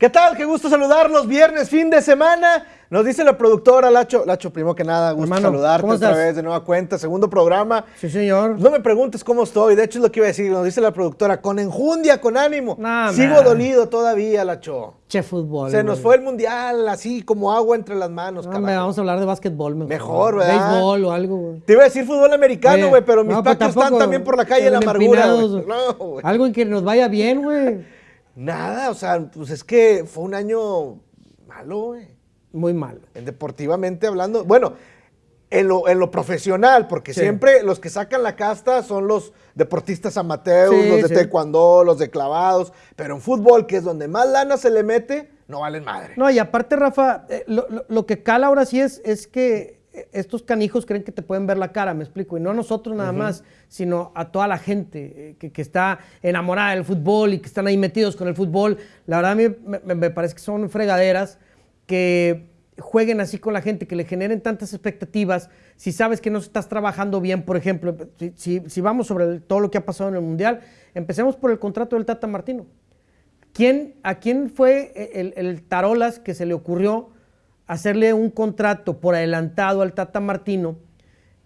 ¿Qué tal? Qué gusto saludarlos. Viernes, fin de semana. Nos dice la productora Lacho. Lacho, primero que nada, gusto Hermano, saludarte ¿cómo otra vez de nueva cuenta. Segundo programa. Sí, señor. No me preguntes cómo estoy. De hecho, es lo que iba a decir. Nos dice la productora. Con enjundia, con ánimo. Nah, Sigo man. dolido todavía, Lacho. Che fútbol. Se nos fue el mundial así como agua entre las manos. Carajo. vamos a hablar de básquetbol mejor. Mejor. ¿verdad? Béisbol o algo, güey. Te iba a decir fútbol americano, güey, pero mis no, patos están también por la calle en la amargura. No, güey. Algo en que nos vaya bien, güey. Nada, o sea, pues es que fue un año malo, güey. Muy malo. En deportivamente hablando, bueno, en lo, en lo profesional, porque Sí. siempre los que sacan la casta son los deportistas amateurs, Sí, los de sí. taekwondo, los de clavados, pero en fútbol, que es donde más lana se le mete, no valen madre. No, y aparte, Rafa, eh, lo, lo- lo que cala ahora sí es, es que estos canijos creen que te pueden ver la cara, me explico, y no a nosotros nada más, sino a toda la gente eh, que, que está enamorada del fútbol y que están ahí metidos con el fútbol. La verdad a mí me, me- parece que son fregaderas que jueguen así con la gente, que le generen tantas expectativas. Si sabes que no estás trabajando bien, por ejemplo, si, si- si vamos sobre el- todo lo que ha pasado en el Mundial, empecemos por el contrato del Tata Martino. ¿Quién, ¿A quién fue el, el Tarolas que se le ocurrió hacerle un contrato por adelantado al Tata Martino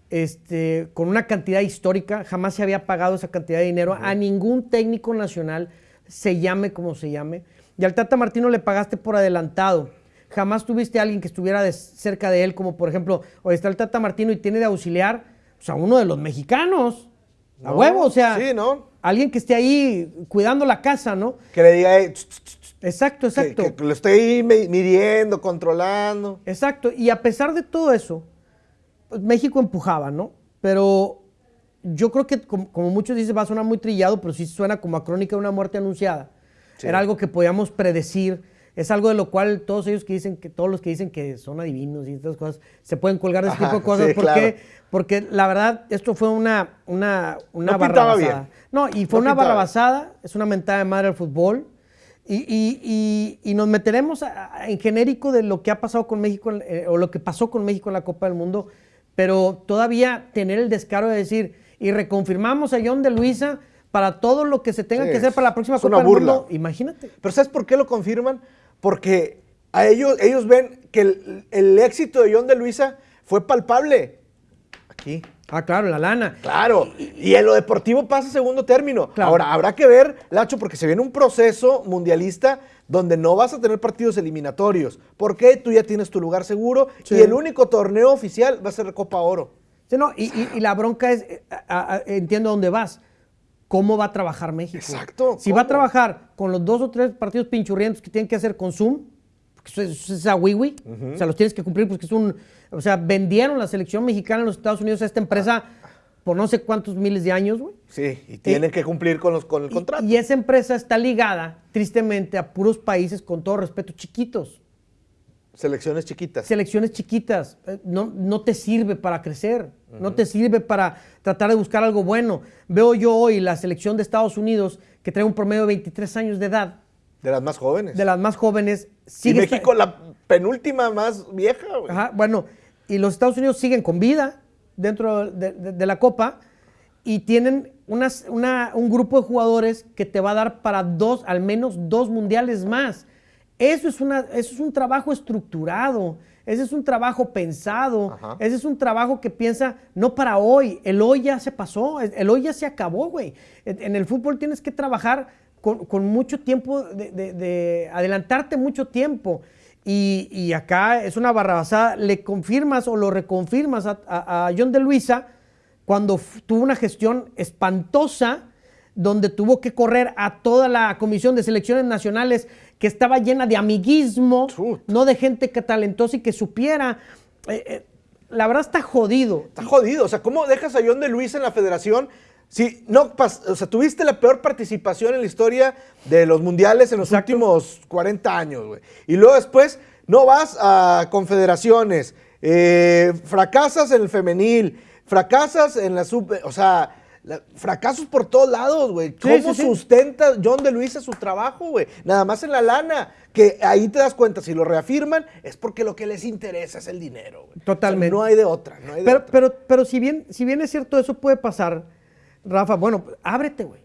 este, con una cantidad histórica? Jamás se había pagado esa cantidad de dinero a ningún técnico nacional, se llame como se llame. Y al Tata Martino le pagaste por adelantado. Jamás tuviste a alguien que estuviera de- cerca de él, como por ejemplo, hoy está el Tata Martino y tiene de auxiliar pues, a uno de los mexicanos. A huevo, o sea, sí, ¿no? alguien que esté ahí cuidando la casa, ¿no? Que le diga, "Ey, tss, tss, tss", Exacto, que, exacto. que lo estoy mi- midiendo, controlando. Exacto. Y a pesar de todo eso, pues, México empujaba, ¿no? Pero yo creo que, como, como muchos dicen, va a sonar muy trillado, pero sí suena como a crónica de una muerte anunciada. Sí. Era algo que podíamos predecir. Es algo de lo cual todos ellos que dicen que, todos los que dicen que son adivinos y estas cosas, se pueden colgar de Ajá, tipo de cosas. sí, ¿Por claro. qué? Porque la verdad, esto fue una, una, una No barrabasada. No, y fue No una barrabasada, es una mentada de madre al fútbol. Y, y- y- y nos meteremos a- a- en genérico de lo que ha pasado con México eh, o lo que pasó con México en la Copa del Mundo, pero todavía tener el descaro de decir y reconfirmamos a John de Luisa para todo lo que se tenga Sí, que hacer para la próxima Copa del burla. Mundo. Imagínate. Pero ¿sabes por qué lo confirman? Porque a ellos, ellos ven que el, el éxito de John de Luisa fue palpable. Aquí. Ah, claro, la lana. Claro, y en lo deportivo pasa segundo término. Claro. Ahora, habrá que ver, Lacho, porque se viene un proceso mundialista donde no vas a tener partidos eliminatorios. Porque tú ya tienes tu lugar seguro Sí. y el único torneo oficial va a ser Copa Oro. Sí, no, y, y- y la bronca es, eh, a- a- entiendo dónde vas. ¿Cómo va a trabajar México? Exacto, Si va a trabajar con los dos o tres partidos pinchurrientos que tienen que hacer con Zoom, eso es, es a wiwi, o sea, los tienes que cumplir porque es un... O sea, vendieron la selección mexicana en los Estados Unidos a esta empresa por no sé cuántos miles de años, güey. Sí, y tienen que cumplir con, los, con el Y- contrato. Y, esa empresa está ligada, tristemente, a puros países, con todo respeto, chiquitos. Selecciones chiquitas. selecciones chiquitas. eh, No, no te sirve para crecer, no te sirve para tratar de buscar algo bueno. Veo yo hoy la selección de Estados Unidos que trae un promedio de 23 años de edad, De las más jóvenes. de las más jóvenes. y sigue México esta- la penúltima más vieja, güey. Ajá, bueno, y los Estados Unidos siguen con vida dentro de, de- de la Copa y tienen unas- una- un grupo de jugadores que te va a dar para dos, al menos dos mundiales más. Eso es, una, eso es un trabajo estructurado, ese es un trabajo pensado, Ajá. ese es un trabajo que piensa no para hoy, el hoy ya se pasó, el hoy ya se acabó, güey. En en el fútbol tienes que trabajar con, con mucho tiempo, de, de- de adelantarte mucho tiempo. Y, y acá es una barrabasada, le confirmas o lo reconfirmas a, a- a John de Luisa cuando tuvo una gestión espantosa donde tuvo que correr a toda la comisión de selecciones nacionales que estaba llena de amiguismo, Chut. no de gente que talentosa y que supiera. Eh, eh, la verdad está jodido. Está jodido. O sea, ¿cómo dejas a John de Luis en la federación? Si no o sea, tuviste la peor participación en la historia de los mundiales en los Exacto. últimos 40 años, güey. Y luego después no vas a confederaciones, eh, fracasas en el femenil, fracasas en la sub. O sea, la- fracasos por todos lados, güey. ¿Cómo sí, sí. sustenta John de Luisa su trabajo, güey? Nada más en la lana. Que ahí te das cuenta, si lo reafirman, es porque lo que les interesa es el dinero, güey. Totalmente. O sea, no hay de otra, no hay de Pero, otra. pero, pero si, bien, si bien es cierto, eso puede pasar, Rafa, bueno, ábrete, güey.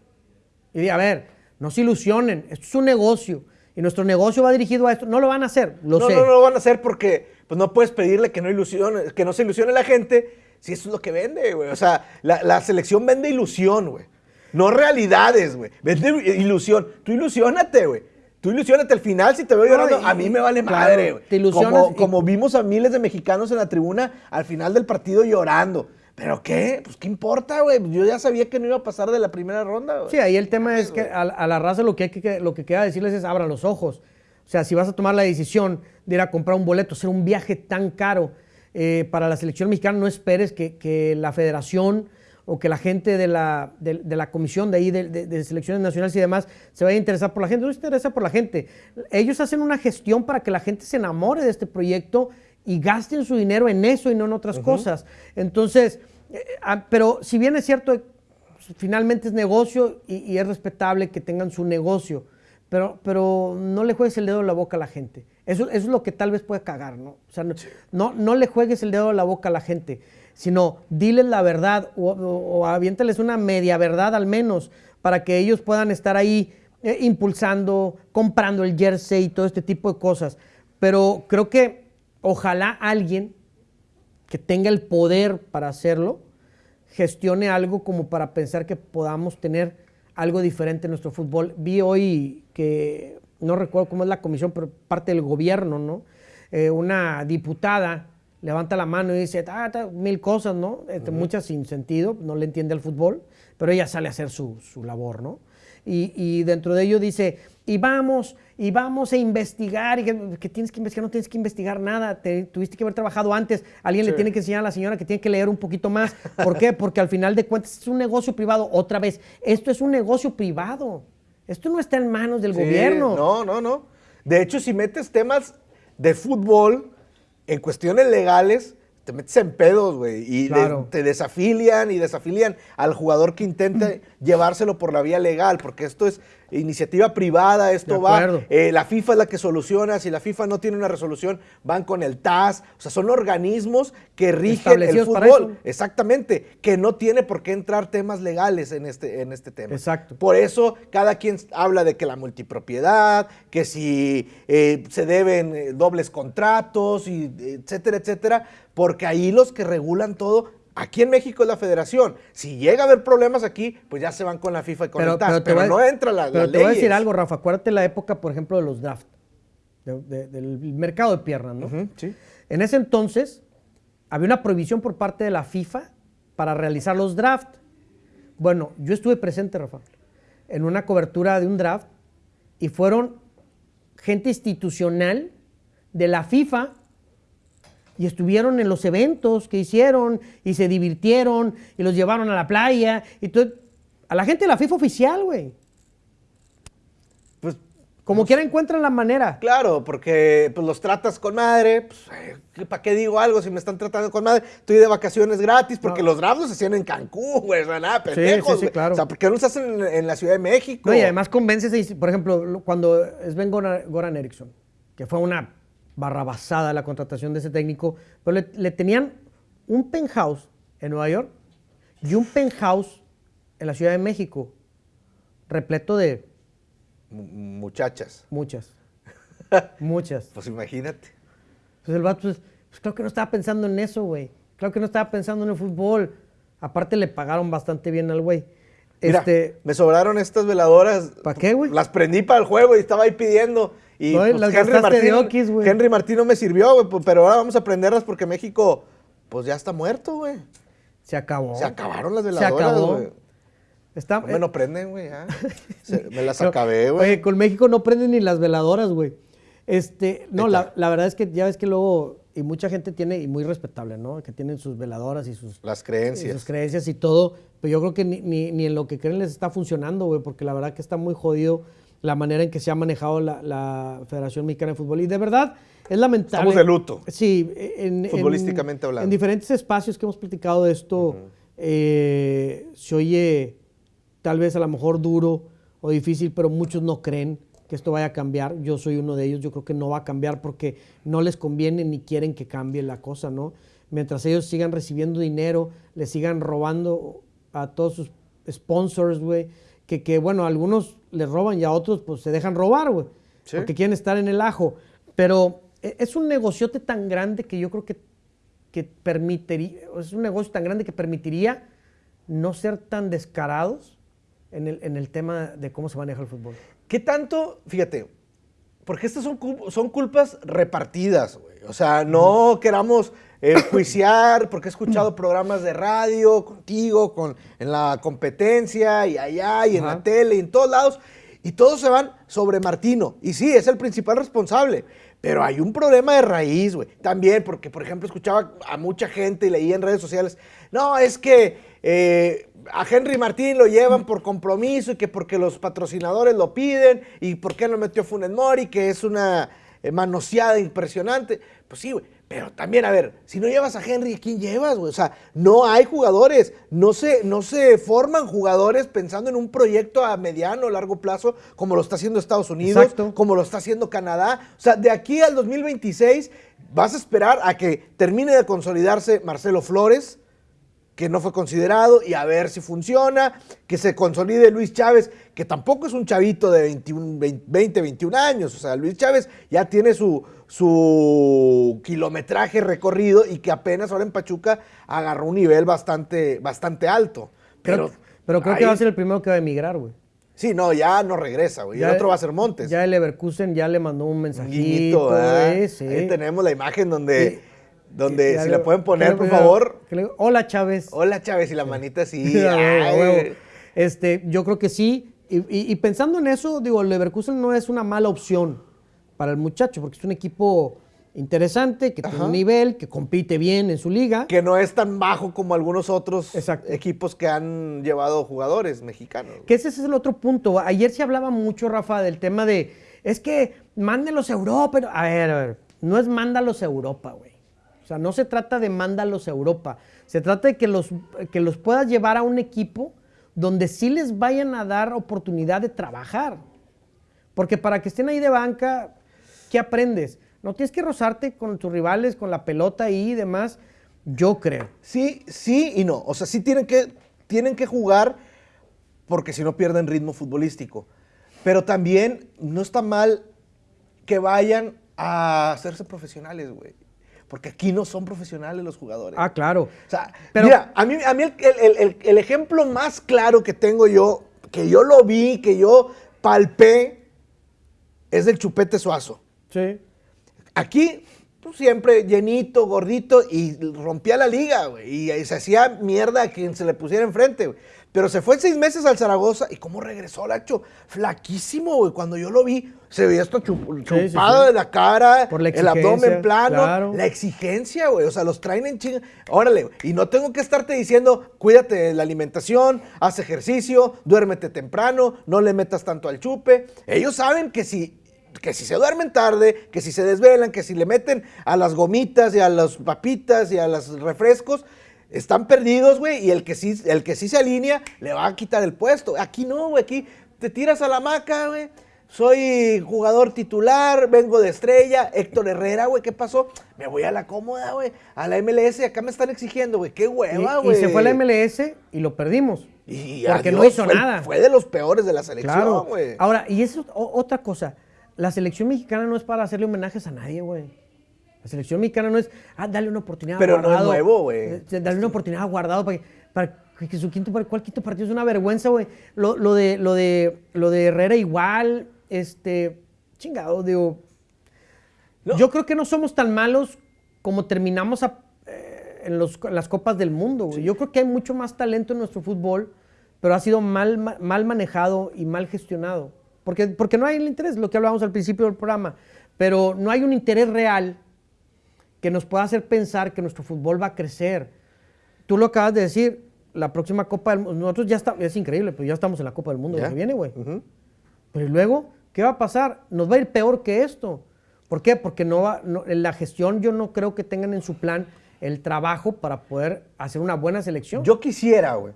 Y di, a ver, no se ilusionen, esto es un negocio. y nuestro negocio va dirigido a esto. No lo van a hacer, lo no, sé. No, no lo van a hacer porque pues, no puedes pedirle que no, ilusione, que no se ilusione la gente si eso es lo que vende, güey. O sea, la, la selección vende ilusión, güey. No realidades, güey. Vende ilusión. Tú ilusionate, güey. Tú ilusionate al final, si te veo llorando, a mí me vale claro, madre, güey. te ilusionas Como, y- como vimos a miles de mexicanos en la tribuna al final del partido llorando. ¿Pero qué? Pues qué importa, güey. Yo ya sabía que no iba a pasar de la primera ronda, güey. Sí, ahí el tema es que a, a la raza lo que, hay que, lo que queda decirles es abran los ojos. O sea, si vas a tomar la decisión de ir a comprar un boleto, hacer un viaje tan caro eh, para la selección mexicana, no esperes que, que la federación o que la gente de la, de, de la comisión de ahí, de, de- de selecciones nacionales y demás, se vaya a interesar por la gente. No se interesa por la gente. Ellos hacen una gestión para que la gente se enamore de este proyecto y gasten su dinero en eso y no en otras cosas. Entonces, eh, ah, pero si bien es cierto, finalmente es negocio y, y es respetable que tengan su negocio, pero, pero no le juegues el dedo en la boca a la gente. Eso, eso es lo que tal vez puede cagar, ¿no? O sea, no, no, no le juegues el dedo en la boca a la gente, sino diles la verdad o, o, o aviéntales una media verdad al menos para que ellos puedan estar ahí eh, impulsando, comprando el jersey y todo este tipo de cosas. Pero creo que ojalá alguien que tenga el poder para hacerlo, gestione algo como para pensar que podamos tener algo diferente en nuestro fútbol. Vi hoy que, no recuerdo cómo es la comisión, pero parte del gobierno, ¿no? Eh, una diputada levanta la mano y dice, ah, ta- mil cosas, ¿no? Este, Muchas sin sentido, no le entiende al fútbol, pero ella sale a hacer su, su labor, ¿no? Y, y dentro de ello dice, y vamos, y vamos a investigar, y que, que tienes que investigar, no tienes que investigar nada, te- tuviste que haber trabajado antes, alguien le tiene que enseñar a la señora que tiene que leer un poquito más. ¿Por qué? Porque al final de cuentas es un negocio privado. Otra vez, esto es un negocio privado. Esto no está en manos del Sí, gobierno. No, no, no. De hecho, si metes temas de fútbol en cuestiones legales, te metes en pedos, güey. Y de- te desafilian y desafilian al jugador que intente llevárselo por la vía legal, porque esto es iniciativa privada, esto va. eh, la FIFA es la que soluciona. Si la FIFA no tiene una resolución, van con el TAS. O sea, son organismos que rigen el fútbol. Exactamente. Que no tiene por qué entrar temas legales en este, en este tema. Exacto. Por eso cada quien habla de que la multipropiedad, que si eh, se deben eh, dobles contratos, y, etcétera, etcétera, porque ahí los que regulan todo, aquí en México es la federación. Si llega a haber problemas aquí, pues ya se van con la FIFA y con el TAS, pero, no entra la, Pero las te voy a decir algo, Rafa. Acuérdate la época, por ejemplo, de los draft, de- de- del mercado de piernas, ¿no? Sí. En ese entonces había una prohibición por parte de la FIFA para realizar los draft. Bueno, yo estuve presente, Rafa, en una cobertura de un draft y fueron gente institucional de la FIFA y estuvieron en los eventos que hicieron y se divirtieron y los llevaron a la playa y todo. A la gente de la FIFA oficial, güey. Pues Como quiera encuentran la manera. claro, porque pues, los tratas con madre. Pues, ¿Para qué digo algo si me están tratando con madre? Estoy de vacaciones gratis porque No. los drafts se hacían en Cancún, güey. O sea, nada, pendejos, sí, sí, claro. O sea, ¿por qué no se hacen en, en la Ciudad de México? No, y además convences, por ejemplo, lo- cuando Sven Goran, Goran Eriksson, que fue una barrabasada la contratación de ese técnico, pero le, le tenían un penthouse en Nueva York y un penthouse en la Ciudad de México, repleto de Mu- Muchachas. muchas, muchas. Pues imagínate. Entonces el vato, pues, pues claro que no estaba pensando en eso, güey. Claro que no estaba pensando en el fútbol. Aparte le pagaron bastante bien al güey. Mira, Este, me sobraron estas veladoras. ¿Pa' qué, güey? Las prendí para el juego y estaba ahí pidiendo. Y pues, las Henry, Martín. Henry Martín no me sirvió, güey, pues, pero ahora vamos a prenderlas porque México, pues ya está muerto, güey. se acabó. Se acabaron las Se veladoras, acabó. güey. Está, No me lo prenden, güey, ya. Se- me las acabé, Oye, güey. con México no prenden ni las veladoras, güey. Este, no, la, verdad es que ya ves que luego, y mucha gente tiene, y muy respetable, ¿no? Que tienen sus veladoras y sus, Las y sus creencias. creencias y todo, pero yo creo que ni, ni- ni en lo que creen les está funcionando, güey, porque la verdad que está muy jodido la manera en que se ha manejado la, la Federación Mexicana de Fútbol. Y de verdad, es lamentable. Estamos de luto. Sí, en, en- Futbolísticamente hablando. En diferentes espacios que hemos platicado de esto, eh, se oye tal vez a lo mejor duro o difícil, pero muchos no creen que esto vaya a cambiar. Yo soy uno de ellos, yo creo que no va a cambiar porque no les conviene ni quieren que cambie la cosa, ¿no? Mientras ellos sigan recibiendo dinero, le sigan robando a todos sus sponsors, güey, que, que bueno, algunos les roban y a otros pues se dejan robar, güey. porque quieren estar en el ajo. Pero e, es un negociote tan grande que yo creo que, que permitiría, es un negocio tan grande que permitiría no ser tan descarados en el, en el tema de cómo se maneja el fútbol. ¿Qué tanto, fíjate, porque estas son, son culpas repartidas, güey. O sea, no queramos juiciar, porque he escuchado programas de radio contigo, con, en la competencia, y allá, y en la tele, y en todos lados, y todos se van sobre Martino. Y sí, es el principal responsable. Pero hay un problema de raíz, güey. También, porque, por ejemplo, escuchaba a mucha gente y leía en redes sociales, no, es que eh, a Henry Martín lo llevan por compromiso y que porque los patrocinadores lo piden y por qué no metió Funes Mori, que es una eh, manoseada impresionante. Pues sí, güey. Pero también, a ver, si no llevas a Henry, ¿a quién llevas, güey? O sea, no hay jugadores, no se, no se forman jugadores pensando en un proyecto a mediano o largo plazo, como lo está haciendo Estados Unidos, como lo está haciendo Canadá. O sea, de aquí al 2026 vas a esperar a que termine de consolidarse Marcelo Flores, que no fue considerado, y a ver si funciona, que se consolide Luis Chávez, que tampoco es un chavito de 21, 20, 21 años, o sea, Luis Chávez ya tiene su, su kilometraje recorrido y que apenas ahora en Pachuca agarró un nivel bastante, bastante alto. Pero, pero, creo que va a ser el primero que va a emigrar, güey. Sí, no, ya no regresa, güey. El otro va a ser Montes. Ya el Leverkusen ya le mandó un mensajito. Ahí tenemos la imagen donde donde, si le, pueden poner, por favor. Hola, Chávez. Hola, Chávez, y la manita así. este, yo creo que sí. Y, pensando en eso, digo, Leverkusen no es una mala opción para el muchacho, porque es un equipo interesante, que tiene un nivel, que compite bien en su liga. Que no es tan bajo como algunos otros equipos que han llevado jugadores mexicanos. Que ese es el otro punto. Ayer se hablaba mucho, Rafa, del tema de, es que mándelos a Europa. A ver, a ver, no es mándalos a Europa, güey sea, no se trata de mándalos a Europa, se trata de que los, que los puedas llevar a un equipo donde sí les vayan a dar oportunidad de trabajar. Porque para que estén ahí de banca, ¿qué aprendes? No tienes que rozarte con tus rivales, con la pelota y demás, yo creo. Sí, sí y no. O sea, sí tienen que, tienen que jugar porque si no pierden ritmo futbolístico. Pero también no está mal que vayan a hacerse profesionales, güey. Porque aquí no son profesionales los jugadores. Ah, claro. O sea, mira, a mí, a mí el, ejemplo más claro que tengo yo, que yo lo vi, que yo palpé, es el chupete suazo. Sí. Aquí, pues, siempre llenito, gordito, y rompía la liga, güey. Y, se hacía mierda a quien se le pusiera enfrente, güey. Pero se fue seis meses al Zaragoza y cómo regresó Lacho. Flaquísimo, güey. Cuando yo lo vi, se veía esto chupado de la cara, el abdomen plano. La exigencia, güey. O sea, los traen en chinga. Órale, y no tengo que estarte diciendo, cuídate de la alimentación, haz ejercicio, duérmete temprano, no le metas tanto al chupe. Ellos saben que si que si se duermen tarde, que si se desvelan, que si le meten a las gomitas y a las papitas y a los refrescos, están perdidos, güey, y el que, sí, el que sí se alinea le va a quitar el puesto. Aquí no, güey, aquí te tiras a la maca, güey. Soy jugador titular, vengo de estrella, Héctor Herrera, güey, ¿qué pasó? Me voy a la cómoda, güey, a la MLS, acá me están exigiendo, güey, qué hueva, güey. Y, se fue a la MLS y lo perdimos. Y porque no hizo nada. Fue de los peores de la selección, güey. Ahora, y eso es otra cosa, la selección mexicana no es para hacerle homenajes a nadie, güey. La selección mexicana no es, ah, dale una oportunidad Pero a Guardado. no es nuevo, güey. Eh, dale una oportunidad a Guardado para que, para que su quinto, ¿cuál quinto partido es una vergüenza, güey? Lo, lo, de, lo, de, lo de Herrera igual, este, chingado, digo. Yo creo que no somos tan malos como terminamos eh, en, los, las copas del mundo, güey. Yo creo que hay mucho más talento en nuestro fútbol, pero ha sido mal, mal manejado y mal gestionado. Porque, porque no hay el interés, lo que hablábamos al principio del programa, pero no hay un interés real que nos pueda hacer pensar que nuestro fútbol va a crecer. Tú lo acabas de decir, la próxima Copa del Mundo, nosotros ya estamos, es increíble, pero ya estamos en la Copa del Mundo que viene, güey. Pero luego, ¿qué va a pasar? Nos va a ir peor que esto. ¿Por qué? Porque no va, la gestión yo no creo que tengan en su plan el trabajo para poder hacer una buena selección. Yo quisiera, güey,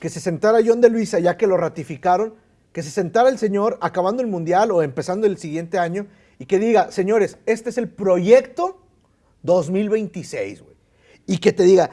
que se sentara John de Luisa, ya que lo ratificaron, que se sentara el señor acabando el Mundial o empezando el siguiente año y que diga, señores, este es el proyecto 2026, güey. Y que te diga,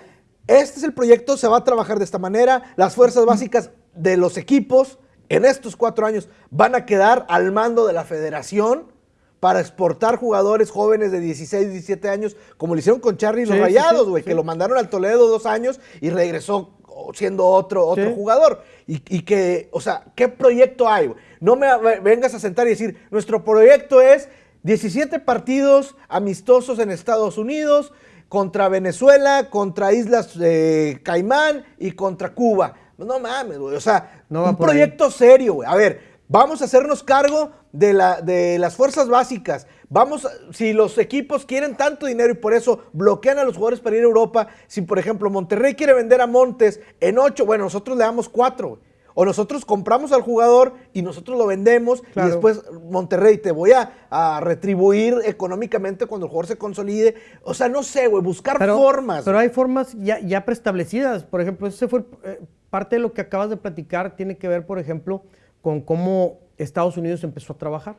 este es el proyecto, se va a trabajar de esta manera, las fuerzas básicas de los equipos en estos cuatro años van a quedar al mando de la federación para exportar jugadores jóvenes de 16, 17 años, como lo hicieron con Charlie y los Sí, Rayados, güey, sí. que lo mandaron al Toledo dos años y regresó siendo otro, otro jugador. Y, y que, o sea, ¿qué proyecto hay? No me ve- vengas a sentar y decir, nuestro proyecto es 17 partidos amistosos en Estados Unidos contra Venezuela, contra Islas eh, Caimán y contra Cuba. No mames, güey. O sea, No un ahí. proyecto serio, güey. A ver, vamos a hacernos cargo de, la, de las fuerzas básicas. Vamos, a- si los equipos quieren tanto dinero y por eso bloquean a los jugadores para ir a Europa, si por ejemplo Monterrey quiere vender a Montes en 8, bueno, nosotros le damos 4. O nosotros compramos al jugador y nosotros lo vendemos Claro. y después Monterrey te voy a, a retribuir económicamente cuando el jugador se consolide. O sea, no sé, güey, buscar Pero, formas. pero hay formas ya, ya preestablecidas. Por ejemplo, ese fue eh, parte de lo que acabas de platicar, tiene que ver, por ejemplo, con cómo Estados Unidos empezó a trabajar.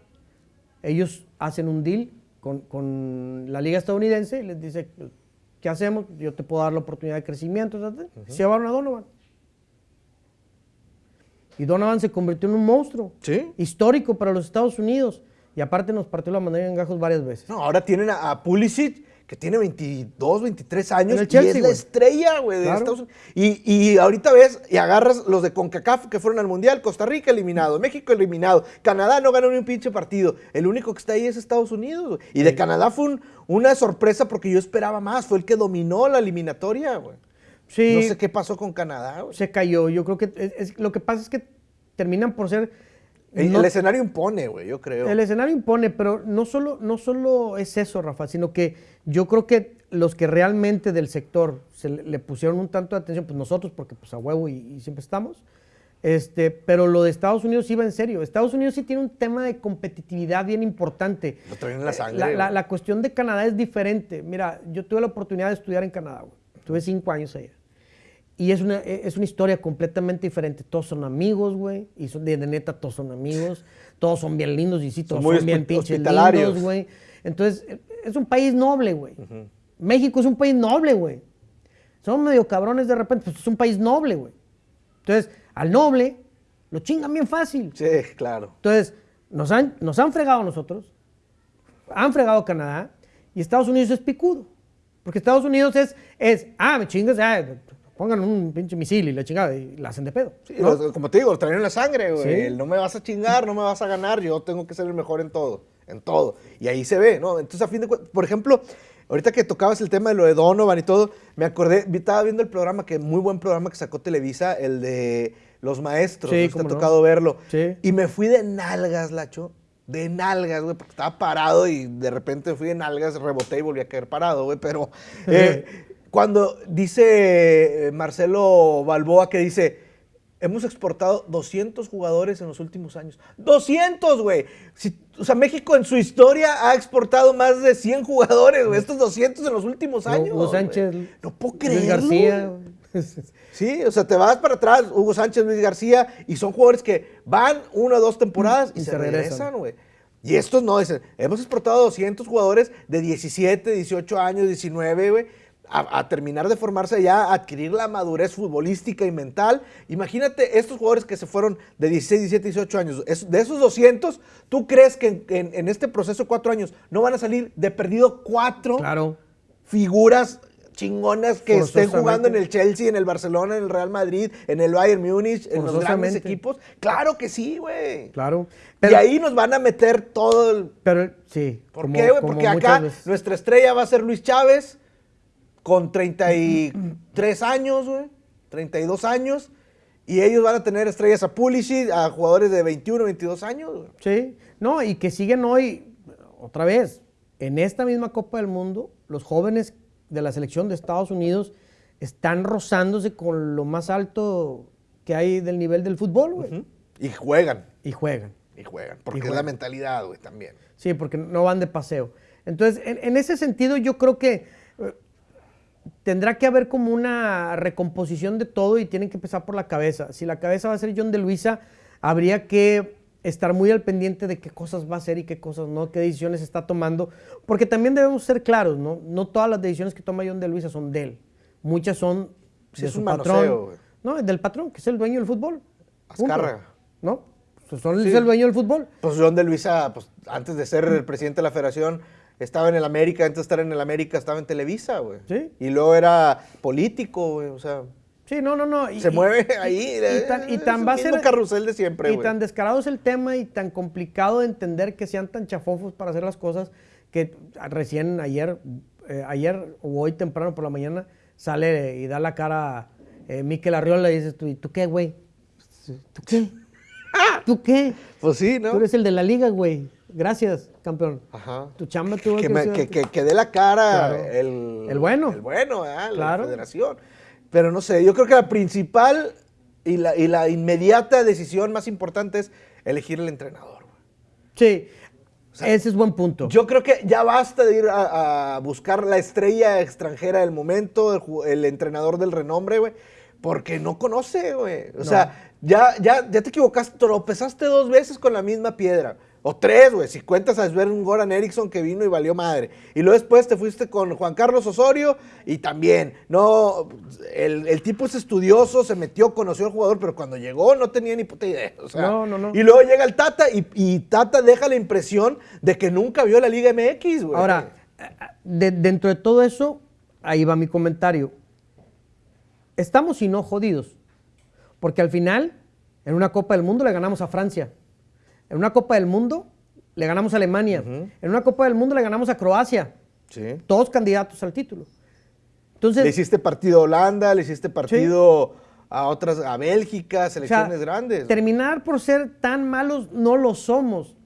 Ellos hacen un deal con, con la liga estadounidense y les dice, ¿qué hacemos? Yo te puedo dar la oportunidad de crecimiento. Se llevaron a Donovan. Y Donovan se convirtió en un monstruo Sí. histórico para los Estados Unidos. Y aparte nos partió la mandíbula en gajos varias veces. No, ahora tienen a, a Pulisic, que tiene 22, 23 años, En el y es la estrella, güey, de Claro. Estados Unidos. Y, y ahorita ves y agarras los de CONCACAF que fueron al Mundial, Costa Rica eliminado, México eliminado, Canadá no ganó ni un pinche partido. El único que está ahí es Estados Unidos, güey. Y de Canadá fue un- una sorpresa porque yo esperaba más, fue el que dominó la eliminatoria, güey. Sí, No sé qué pasó con Canadá, güey. se cayó. Yo creo que es- es- lo que pasa es que terminan por ser. El, no- el escenario impone, güey, yo creo. el escenario impone, pero no solo, no solo es eso, Rafa, sino que yo creo que los que realmente del sector se le, le pusieron un tanto de atención, pues nosotros, porque pues a huevo y, y siempre estamos. Este, pero lo de Estados Unidos iba en serio. Estados Unidos sí tiene un tema de competitividad bien importante. Lo traen en la sangre, La, la cuestión de Canadá es diferente. Mira, yo tuve la oportunidad de estudiar en Canadá, güey. Tuve cinco años allá. Y es una, e, es una historia completamente diferente. Todos son amigos, güey. Y son de, de neta, todos son amigos. Todos son bien lindos y sí, todos muy son bien pinches lindos, güey. Entonces, e- es un país noble, güey. México es un país noble, güey. Son medio cabrones de repente, pues es un país noble, güey. Entonces, al noble lo chingan bien fácil. Sí, claro. Entonces, nos han, nos han fregado a nosotros, han fregado a Canadá, y Estados Unidos es picudo. Porque Estados Unidos es, es ah, me chingas, ah, pongan un pinche misil y la chingada, y la hacen de pedo. Sí, ¿no? los- como te digo, traen en la sangre, güey. Sí. No me vas a chingar, no me vas a ganar, yo tengo que ser el mejor en todo, en todo. Y ahí se ve, ¿no? Entonces, a fin de cuentas, por ejemplo, ahorita que tocabas el tema de lo de Donovan y todo, me acordé, estaba viendo el programa, que muy buen programa que sacó Televisa, el de Los Maestros, Sí, no te ha no. tocado verlo. Sí. Y me fui de nalgas, Lacho. De nalgas, güey, porque estaba parado y de repente fui de nalgas, reboté y volví a caer parado, güey. Pero eh, cuando dice eh, Marcelo Balboa que dice, hemos exportado 200 jugadores en los últimos años. ¡200, güey! Si- o sea, México en su historia ha exportado más de 100 jugadores, güey. Estos 200 en los últimos años. Hugo. Sánchez, No puedo Luis creerlo. García. güey. Sí, o sea, te vas para atrás, Hugo Sánchez, Luis García, y son jugadores que van una o dos temporadas y, Y se, regresan, güey. Y estos no, dicen, hemos exportado 200 jugadores de 17, 18 años, 19, güey, a, a terminar de formarse ya, a adquirir la madurez futbolística y mental. Imagínate estos jugadores que se fueron de 16, 17, 18 años. Es- de esos 200, ¿tú crees que en, en- en este proceso de cuatro años no van a salir de perdido cuatro Claro. figuras chingonas que estén jugando en el Chelsea, en el Barcelona, en el Real Madrid, en el Bayern Múnich, en los grandes equipos. Claro que sí, güey. Claro. y ahí nos van a meter todo el... pero sí. ¿Por como- qué, güey? Porque acá veces. nuestra estrella va a ser Luis Chávez con 33 años, güey. 32 años. Y ellos van a tener estrellas a Pulisic, a jugadores de 21, 22 años, güey. Sí, no, y que siguen hoy, otra vez, en esta misma Copa del Mundo, los jóvenes de la selección de Estados Unidos están rozándose con lo más alto que hay del nivel del fútbol, güey. Y juegan, Y juegan. y juegan. Porque Y es la mentalidad, güey, también. Sí, porque no van de paseo. Entonces, en, en ese sentido, yo creo que tendrá que haber como una recomposición de todo y tienen que empezar por la cabeza. Si la cabeza va a ser John de Luisa, habría que estar muy al pendiente de qué cosas va a hacer y qué cosas no, qué decisiones está tomando, porque también debemos ser claros, ¿no? No todas las decisiones que toma John de Luisa son de él. Muchas son de es su un patrón. manoseo. No, del patrón, que es el dueño del fútbol. Azcárraga. ¿no? Pues son, es el dueño del fútbol. Pues John de Luisa, pues antes de ser el presidente de la federación, estaba en el América, antes de estar en el América estaba en Televisa, güey. Sí. Y luego era político, güey, o sea, Sí, no, no, no. y- se y- mueve ahí. y tan- y es tan el va a ser- carrusel de siempre, Y tan descarado es el tema y tan complicado de entender que sean tan chafofos para hacer las cosas que recién ayer, eh, ayer o hoy temprano por la mañana sale y da la cara eh, Miquel Arriola y dices tú, ¿y tú qué, güey? ¿Tú qué? ¿Tú qué? Pues sí, Tú ¿no? eres el de la liga, güey. Gracias, campeón. Ajá. Tu chamba tuvo que, que, me- que, que- que dé la cara Claro. el, El bueno. El bueno. Claro. La federación. Pero no sé, yo creo que la principal y la, y la inmediata decisión más importante es elegir el entrenador. Sí, ese es buen punto. Yo creo que ya basta de ir a, a buscar la estrella extranjera del momento, el, entrenador del renombre, güey, porque no conoce, güey. O No. sea, ya, ya, ya te equivocaste, tropezaste dos veces con la misma piedra. O tres, güey, si cuentas a ver un Goran Eriksson que vino y valió madre. Y luego después te fuiste con Juan Carlos Osorio y también, no, el, el tipo es estudioso, se metió, conoció al jugador, pero cuando llegó no tenía ni puta idea. o sea, No, no, no. Y luego llega el Tata y, y Tata deja la impresión de que nunca vio la Liga MX, güey. Ahora, de- dentro de todo eso, ahí va mi comentario. Estamos y no jodidos. Porque al final, en una Copa del Mundo le ganamos a Francia. En una Copa del Mundo le ganamos a Alemania. En una Copa del Mundo le ganamos a Croacia. Sí. Todos candidatos al título. Entonces, Le hiciste partido a Holanda, le hiciste partido a otras, a Bélgica, o sea, selecciones grandes. terminar por ser tan malos no lo somos.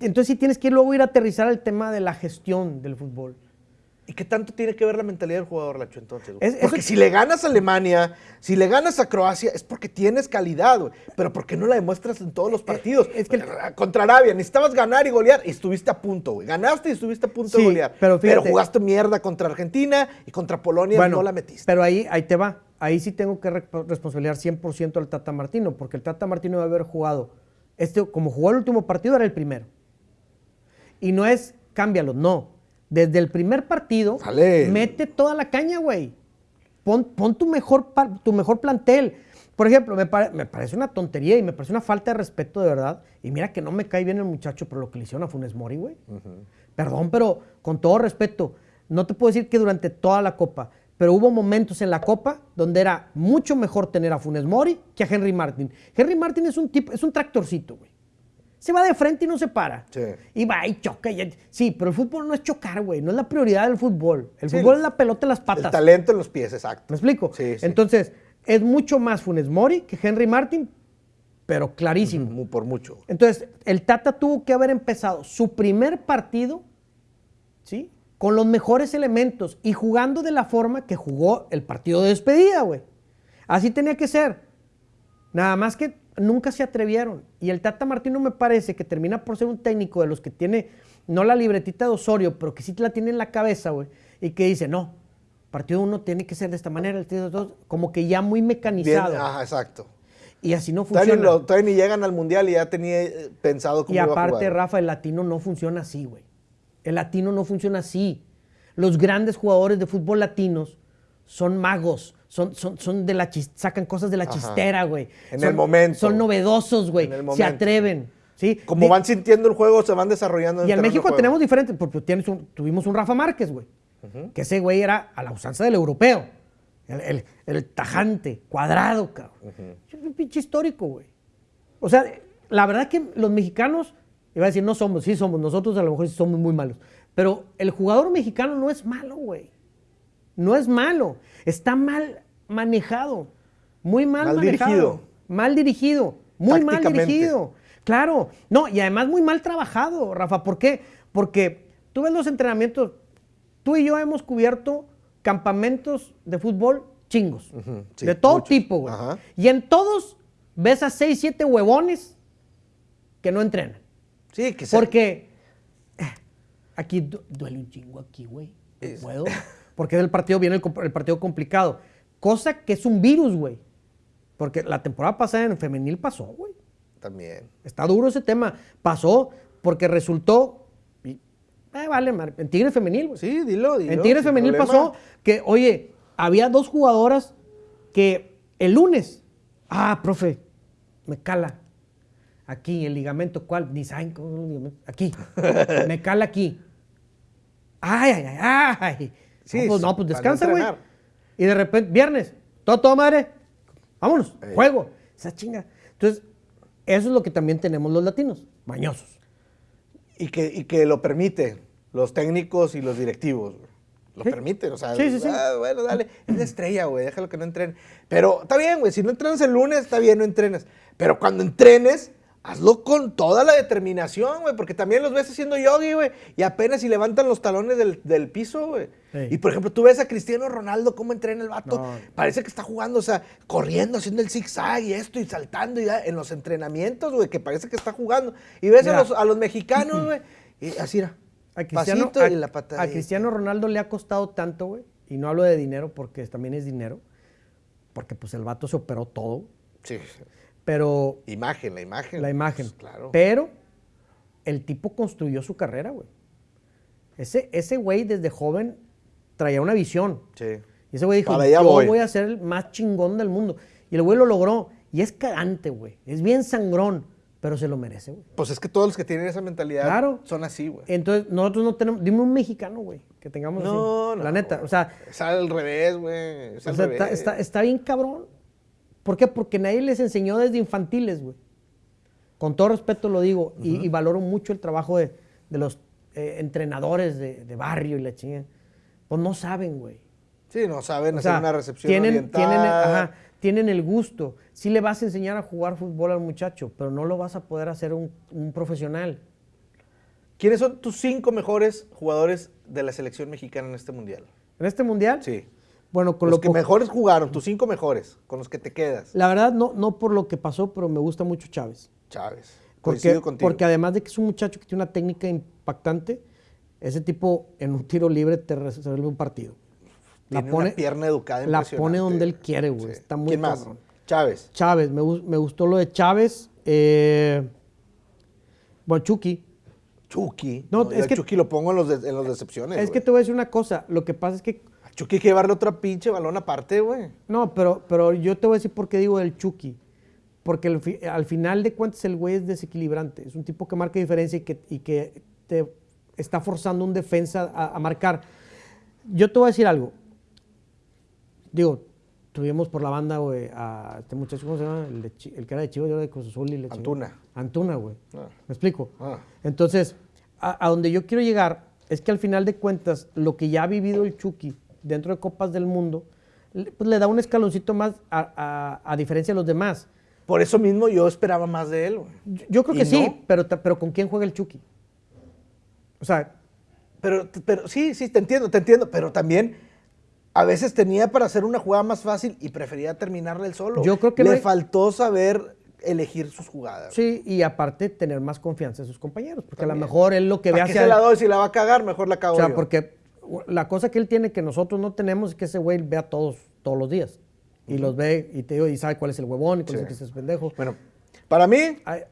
Entonces sí tienes que luego ir a aterrizar el tema de la gestión del fútbol. ¿Y qué tanto tiene que ver la mentalidad del jugador, Lacho, entonces? eso- porque si le ganas a Alemania, si le ganas a Croacia, es porque tienes calidad, güey. Pero ¿por qué no la demuestras en todos los partidos? Eh, es que el- Contra Arabia, necesitabas ganar y golear y estuviste a punto, güey. Ganaste y estuviste a punto Sí, de golear. pero fíjate- jugaste mierda contra Argentina y contra Polonia no la metiste. Pero ahí, ahí te va. Ahí sí tengo que re- responsabilizar 100% al Tata Martino, porque el Tata Martino debe haber jugado. Este, como jugó el último partido, era el primero. Y no es cámbialo, no. Desde el primer partido, mete toda la caña, güey. Pon, pon tu, mejor, tu mejor plantel. Por ejemplo, me, pare- me parece una tontería y me parece una falta de respeto de verdad. Y mira que no me cae bien el muchacho por lo que le hicieron a Funes Mori, güey. Perdón, pero con todo respeto, no te puedo decir que durante toda la Copa, pero hubo momentos en la Copa donde era mucho mejor tener a Funes Mori que a Henry Martin. Henry Martin es un tipo, es un tractorcito, güey. Se va de frente y no se para. Sí. Y va y choca. y- sí, pero el fútbol no es chocar, güey. No es la prioridad del fútbol. El Sí, fútbol el- es la pelota en las El patas. talento en los pies, exacto. ¿Me explico? Sí. Entonces, es mucho más Funes Mori que Henry Martin, pero clarísimo. Por mucho. Entonces, el Tata tuvo que haber empezado su primer partido, ¿sí? Con los mejores elementos y jugando de la forma que jugó el partido de despedida, güey. Así tenía que ser. Nada más que nunca se atrevieron. Y el Tata Martino me parece que termina por ser un técnico de los que tiene, no la libretita de Osorio, pero que sí la tiene en la cabeza, güey. Y que dice, no, partido uno tiene que ser de esta manera, el partido dos, como que ya muy Bien, mecanizado. ajá, exacto. y así no Todavía funciona. ni, lo- todavía ni llegan al mundial y ya tenía eh, pensado cómo Y iba a aparte, jugar. Rafa, el latino no funciona así, güey. El latino no funciona así. Los grandes jugadores de fútbol latinos son magos, son, son, son de la chis- sacan cosas de la Ajá. chistera, güey. En Son- el momento. Son novedosos, güey. En el Se momento. atreven. ¿sí? Como van sintiendo el juego, se van desarrollando. en y el en México juego. tenemos diferentes, porque tienes un- tuvimos un Rafa Márquez, güey. Que ese güey era a la usanza del europeo. El, el- el tajante, cuadrado, cabrón. Es un pinche histórico, güey. O sea, la verdad que los mexicanos, iba a decir, no somos, sí somos, nosotros a lo mejor sí somos muy malos. Pero el jugador mexicano no es malo, güey. No es malo. Está mal manejado. Muy mal, Mal manejado. dirigido. Mal dirigido. Muy mal dirigido. Claro. No, y además muy mal trabajado, Rafa. ¿Por qué? Porque tú ves los entrenamientos. Tú y yo hemos cubierto campamentos de fútbol chingos. Sí, de todo muchos. tipo, güey. Ajá. Y en todos ves a seis, siete huevones que no entrenan. Sí, que Porque eh, aquí du- duele un chingo aquí, güey. Puedo. Porque del partido viene el, partido complicado. Cosa que es un virus, güey. Porque la temporada pasada en femenil pasó, güey. También. Está duro ese tema. Pasó porque resultó. y- eh, vale, madre, en Tigre Femenil, güey. Sí, dilo, dilo. En Tigre sin Femenil problema. pasó que, oye, había dos jugadoras que el lunes, ah, profe, me cala. Aquí, el ligamento, ¿cuál? Ni saben. Aquí. me cala aquí. Ay, ay, ay, ay. Sí, no, pues, no, pues descansa, güey. Y de repente, viernes, todo, todo madre. Vámonos, Ey. juego. Esa chinga. Entonces, eso es lo que también tenemos los latinos, mañosos. Y que, y que lo permite los técnicos y los directivos. Lo Sí. permiten, o sea, Sí, sí, sí. ah, bueno, dale, es la estrella, güey, déjalo que no entrene. Pero está bien, güey, si no entrenas el lunes, está bien, no entrenes. Pero cuando entrenes, hazlo con toda la determinación, güey, porque también los ves haciendo yogi, güey, y apenas si levantan los talones del, del piso, güey. Sí. Y por ejemplo, tú ves a Cristiano Ronaldo cómo entrena el vato, No. parece que está jugando, o sea, corriendo, haciendo el zigzag y esto, y saltando, y ya, en los entrenamientos, güey, que parece que está jugando. Y ves a los, a los mexicanos, güey, y así era. A Cristiano, Pasito a- y la patadita. a Cristiano Ronaldo le ha costado tanto, güey. Y no hablo de dinero porque también es dinero. Porque pues el vato se operó todo. Sí. Pero Imagen, la imagen. la imagen. Pues, claro. Pero el tipo construyó su carrera, güey. Ese, ese güey desde joven traía una visión. Sí. Y ese güey dijo, Para allá yo voy". voy a ser el más chingón del mundo. Y el güey lo logró. Y es cagante, güey. Es bien sangrón, pero se lo merece, güey. Pues es que todos los que tienen esa mentalidad Claro. son así, güey. Entonces, nosotros no tenemos... Dime un mexicano, güey, que tengamos No, así. no. La neta, o sea... Es al revés, güey. Es O al sea, revés. está, está- está bien cabrón. ¿Por qué? Porque nadie les enseñó desde infantiles, güey. Con todo respeto lo digo. y, y valoro mucho el trabajo de, de los eh, entrenadores de, de barrio y la chingada. Pues no saben, güey. Sí, no saben O hacer sea, una recepción tienen, oriental. tienen, ajá, tienen el gusto. Sí le vas a enseñar a jugar fútbol al muchacho, pero no lo vas a poder hacer un, un profesional. ¿Quiénes son tus cinco mejores jugadores de la selección mexicana en este mundial? En este mundial, Sí. Bueno, con los lo que mejores jugaron, tus cinco mejores, con los que te quedas. La verdad, no, no por lo que pasó, pero me gusta mucho Chávez. Chávez. Porque, porque además de que es un muchacho que tiene una técnica impactante, ese tipo en un tiro libre te resuelve un partido. La Tiene pone, una pierna educada la pone donde él quiere, güey. Sí. Está muy ¿Quién más? Chávez. Chávez, me, gus- me gustó lo de Chávez. Eh, bueno, Chucky. Chucky. No, No, es yo a que- Chucky lo pongo en los, de- en los decepciones. es que te voy a decir una cosa. Lo que pasa es que. Chucky hay que llevarle otra pinche balón aparte, güey. No, pero, pero yo te voy a decir por qué digo del Chucky. Porque el fi- al final de cuentas el güey es desequilibrante. Es un tipo que marca diferencia y que, y que te está forzando un defensa a, a marcar. Yo te voy a decir algo. Digo, tuvimos por la banda, güey, a este muchacho, ¿cómo se llama? El, de el que era de Chivas, yo era de Cruz Azul y le. Antuna. Antuna, güey. Ah. ¿Me explico? Ah. Entonces, a, a donde yo quiero llegar es que al final de cuentas, lo que ya ha vivido el Chucky dentro de Copas del Mundo, pues, le da un escaloncito más a, a- a diferencia de los demás. Por eso mismo yo esperaba más de él, güey. Yo, yo creo ¿Y que sí, pero, pero ¿con quién juega el Chucky? O sea, Pero, pero sí, sí, te entiendo, te entiendo. Pero también a veces tenía para hacer una jugada más fácil y prefería terminarla él solo. Yo creo que Le no hay- faltó saber elegir sus jugadas. sí, y aparte tener más confianza en sus compañeros, porque a lo mejor él lo que ve ¿Para qué hacia... se la doy? Si la va a cagar, mejor la cago O sea, yo. porque la cosa que él tiene que nosotros no tenemos es que ese güey ve a todos todos los días. Y los ve y te digo, y sabe cuál es el huevón y cuál Sí. es el que es pendejo. Bueno, para mí Ay,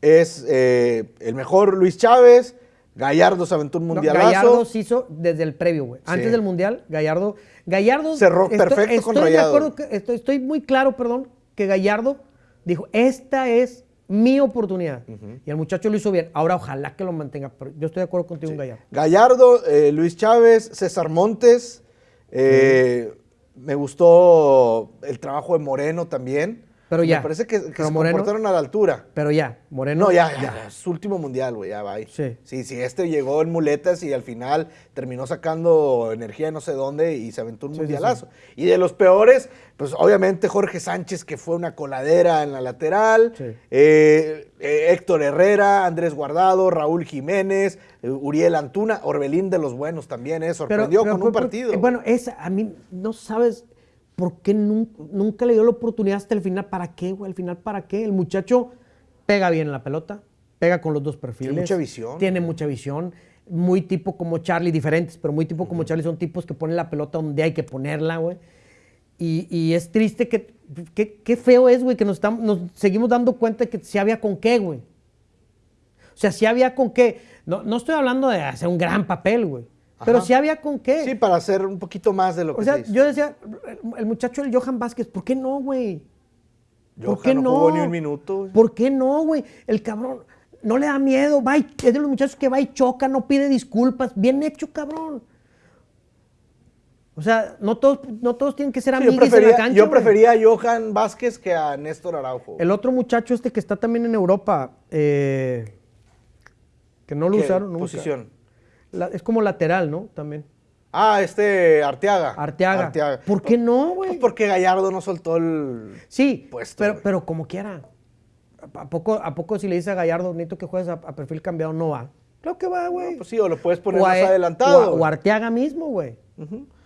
es eh, el mejor Luis Chávez. Gallardo se aventó un no, mundialazo. Gallardo se hizo desde el previo, güey. Antes del mundial, Gallardo. Gallardo. Cerró perfecto con estoy de Rayados. acuerdo que- estoy, estoy muy claro, perdón, que Gallardo dijo: Esta es mi oportunidad. Y el muchacho lo hizo bien. Ahora, ojalá que lo mantenga. Pero yo estoy de acuerdo contigo Gallardo. Gallardo, eh, Luis Chávez, César Montes. eh, Me gustó el trabajo de Moreno también. Pero ya. Me parece que, se Moreno- comportaron a la altura. Pero ya, Moreno. No, ya, ya, es su último mundial, güey, ya va. ahí. Sí. Sí, sí, este llegó en muletas y al final terminó sacando energía de no sé dónde y se aventó un Sí, sí, mundialazo. Y de los peores, pues obviamente Jorge Sánchez, que fue una coladera en la lateral, Sí. eh, eh, Héctor Herrera, Andrés Guardado, Raúl Jiménez, eh, Uriel Antuna, Orbelín de los buenos también, eh, sorprendió pero con un partido. eh, bueno, esa, a mí, no sabes por qué nun- nunca, le dio la oportunidad hasta el final. ¿Para qué, güey? Al final, ¿para qué? El muchacho pega bien en la pelota, pega con los dos perfiles. mucha visión. Tiene mucha visión. Muy tipo como Charlie, diferentes, pero muy tipo como Charlie. Son tipos que ponen la pelota donde hay que ponerla, güey. Y, y es triste que, qué feo es, güey, que nos, estamos, nos seguimos dando cuenta de que sí había con qué, güey. O sea, sí había con qué. No, no estoy hablando de hacer un gran papel, güey. Pero sí había con qué. sí, para hacer un poquito más de lo que o sea, se hizo. yo decía, el, muchacho del Johan Vázquez, ¿por qué no, güey? ¿Por qué no? jugó ni un minuto. ¿Por qué no, güey? El cabrón no le da miedo, va y- es de los muchachos que va y choca, no pide disculpas. Bien hecho, cabrón. O sea, no todos, no todos tienen que ser Sí, en la cancha. yo prefería a Johan Vázquez que a Néstor Araujo. El otro muchacho este que está también en Europa, eh, que no lo ¿Qué usaron nunca. posición? La- es como lateral, ¿no? También. Ah, este Arteaga. Arteaga. ¿Por qué no, güey? Porque Gallardo no soltó el. Sí, puesto, pero, pero como quiera. ¿A poco, ¿A poco si le dice a Gallardo, necesito que juegues a, a perfil cambiado, no va? Claro que va, güey. Pues sí, o lo puedes poner o, más e- adelantado. o Arteaga mismo, güey.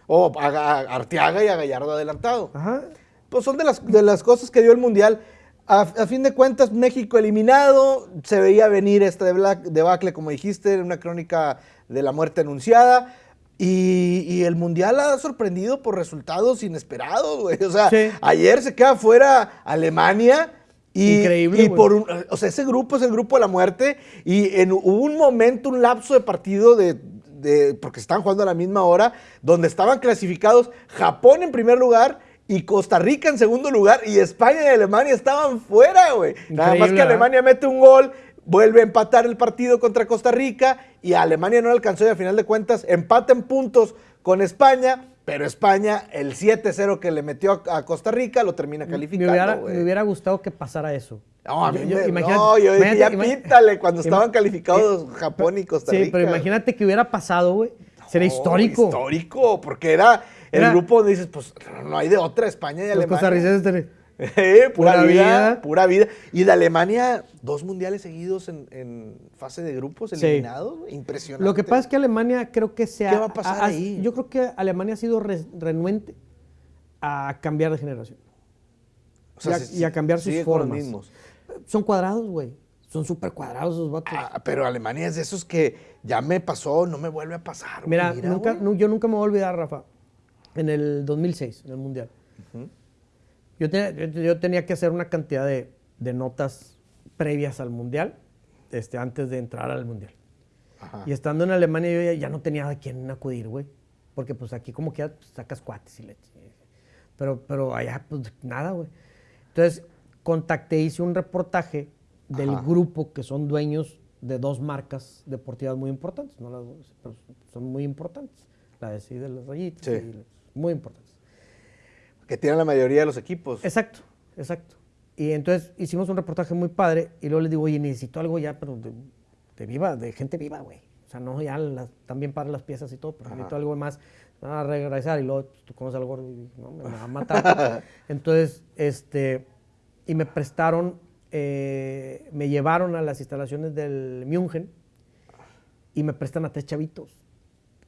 O a, a Arteaga y a Gallardo adelantado. Ajá. Pues son de las, de las cosas que dio el Mundial. A, a fin de cuentas, México eliminado. Se veía venir esta debla- debacle, como dijiste, en una crónica de la muerte anunciada. Y, y el Mundial ha sorprendido por resultados inesperados, güey. O sea, Sí. ayer se queda fuera Alemania. Y, Increíble, Y güey. por un, o sea, ese grupo es el grupo de la muerte. Y en, un momento, un lapso de partido de, de- porque estaban jugando a la misma hora, donde estaban clasificados Japón en primer lugar y Costa Rica en segundo lugar. Y España y Alemania estaban fuera, güey. Nada más que ¿verdad? Alemania mete un gol, vuelve a empatar el partido contra Costa Rica y Alemania no alcanzó y a final de cuentas empata en puntos con España. Pero España, el 7-0 que le metió a, Costa Rica, lo termina Me calificando. hubiera, güey. me hubiera gustado que pasara eso. No, a mí Yo- me- imagínate- no, yo dije, ya pítale cuando estaban calificados eh, Japón y Costa Sí, Rica. pero imagínate que hubiera pasado, güey. Sería No, histórico. Histórico, porque era el Era- grupo donde dices, pues no hay de otra, España y Los Alemania. costarricenses tenían- Eh, pura, Pura vida, vida. pura vida. Y de Alemania, dos mundiales seguidos en, en fase de grupos eliminados. Impresionante. Lo que pasa es que Alemania creo que se ¿Qué ha- va a pasar ahí? Yo creo que Alemania ha sido re- renuente a cambiar de generación. O sea, y a- se- y a cambiar sus formas. mismos. Son cuadrados, güey. Son súper cuadrados esos vatos. Ah, pero Alemania es de esos que ya me pasó, no me vuelve a pasar. Mira, nunca, yo nunca me voy a olvidar, Rafa, en el 2006, en el Mundial. Yo, yo tenía que hacer una cantidad de, de notas previas al Mundial, este, antes de entrar al Mundial. Ajá. Y estando en Alemania yo ya, ya no tenía a quién acudir, güey. Porque pues aquí como que sacas cuates y leche. Pero, pero allá pues nada, güey. Entonces contacté, hice un reportaje del Ajá. grupo que son dueños de dos marcas deportivas muy importantes. No las dos, pero son muy importantes. La de sí de las rayitas. Sí. y muy importantes. Que tienen la mayoría de los equipos. Exacto, exacto. Y entonces hicimos un reportaje muy padre y luego les digo, oye, necesito algo ya, pero de, de viva, de gente viva, güey. O sea, no ya las, también para las piezas y todo, pero Ajá. necesito algo más. A regresar y luego pues, tú conoces al gordo y no, me va a matar. entonces, este, y me prestaron, eh, me llevaron a las instalaciones del München y me prestan a tres chavitos,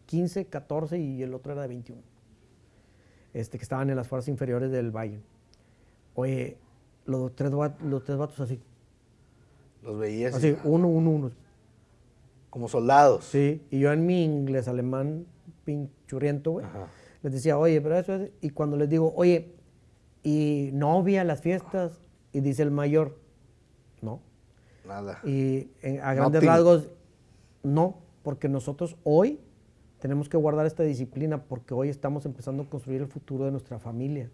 15, 14 y el otro era de 21 este, que estaban en las fuerzas inferiores del Bayern. Oye, los tres, los tres vatos así. Los veías Así, uno, uno, uno. como soldados. Sí, y yo en mi inglés alemán pinchurriento, güey, les decía, oye, pero eso es... Y cuando les digo, oye, ¿y novia, las fiestas? Y dice el mayor, no. Nada. Y en- a grandes Nothing. rasgos, no, porque nosotros hoy tenemos que guardar esta disciplina porque hoy estamos empezando a construir el futuro de nuestra familia.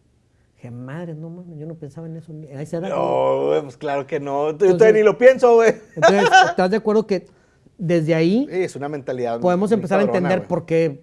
Dije, madre, no mames, yo no pensaba en eso. ni- A esa edad, güey". No, güey, pues claro que no. Yo Entonces- todavía ni lo pienso, güey. Entonces, ¿estás de acuerdo que desde ahí Sí, es una mentalidad. podemos empezar a entender por qué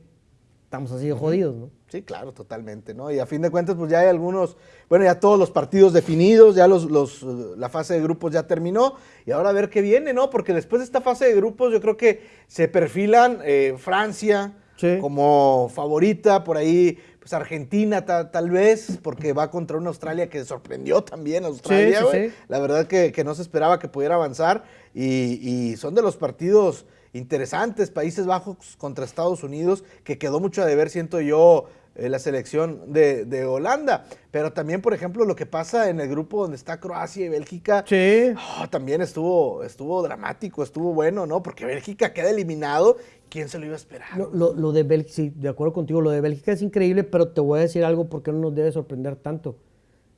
estamos así de jodidos, ¿no? Sí, claro, totalmente, ¿no? Y a fin de cuentas, pues ya hay algunos, bueno, ya todos los partidos definidos, ya los, los, eh, la fase de grupos ya terminó, y ahora a ver qué viene, ¿no? Porque después de esta fase de grupos, yo creo que se perfilan eh, Francia Sí. como favorita, por ahí, pues Argentina ta- tal vez, porque va contra una Australia que sorprendió también a Australia, sí, güey. sí. La verdad que, que no se esperaba que pudiera avanzar, y, y son de los partidos interesantes, Países Bajos contra Estados Unidos, que quedó mucho a deber, siento yo, eh, la selección de, de Holanda. Pero también, por ejemplo, lo que pasa en el grupo donde está Croacia y Bélgica, Sí. oh, también estuvo, estuvo dramático, estuvo bueno, ¿no? Porque Bélgica queda eliminado, ¿quién se lo iba a esperar? Lo, lo- lo de Bélgica, sí, de acuerdo contigo, lo de Bélgica es increíble, pero te voy a decir algo porque no nos debe sorprender tanto.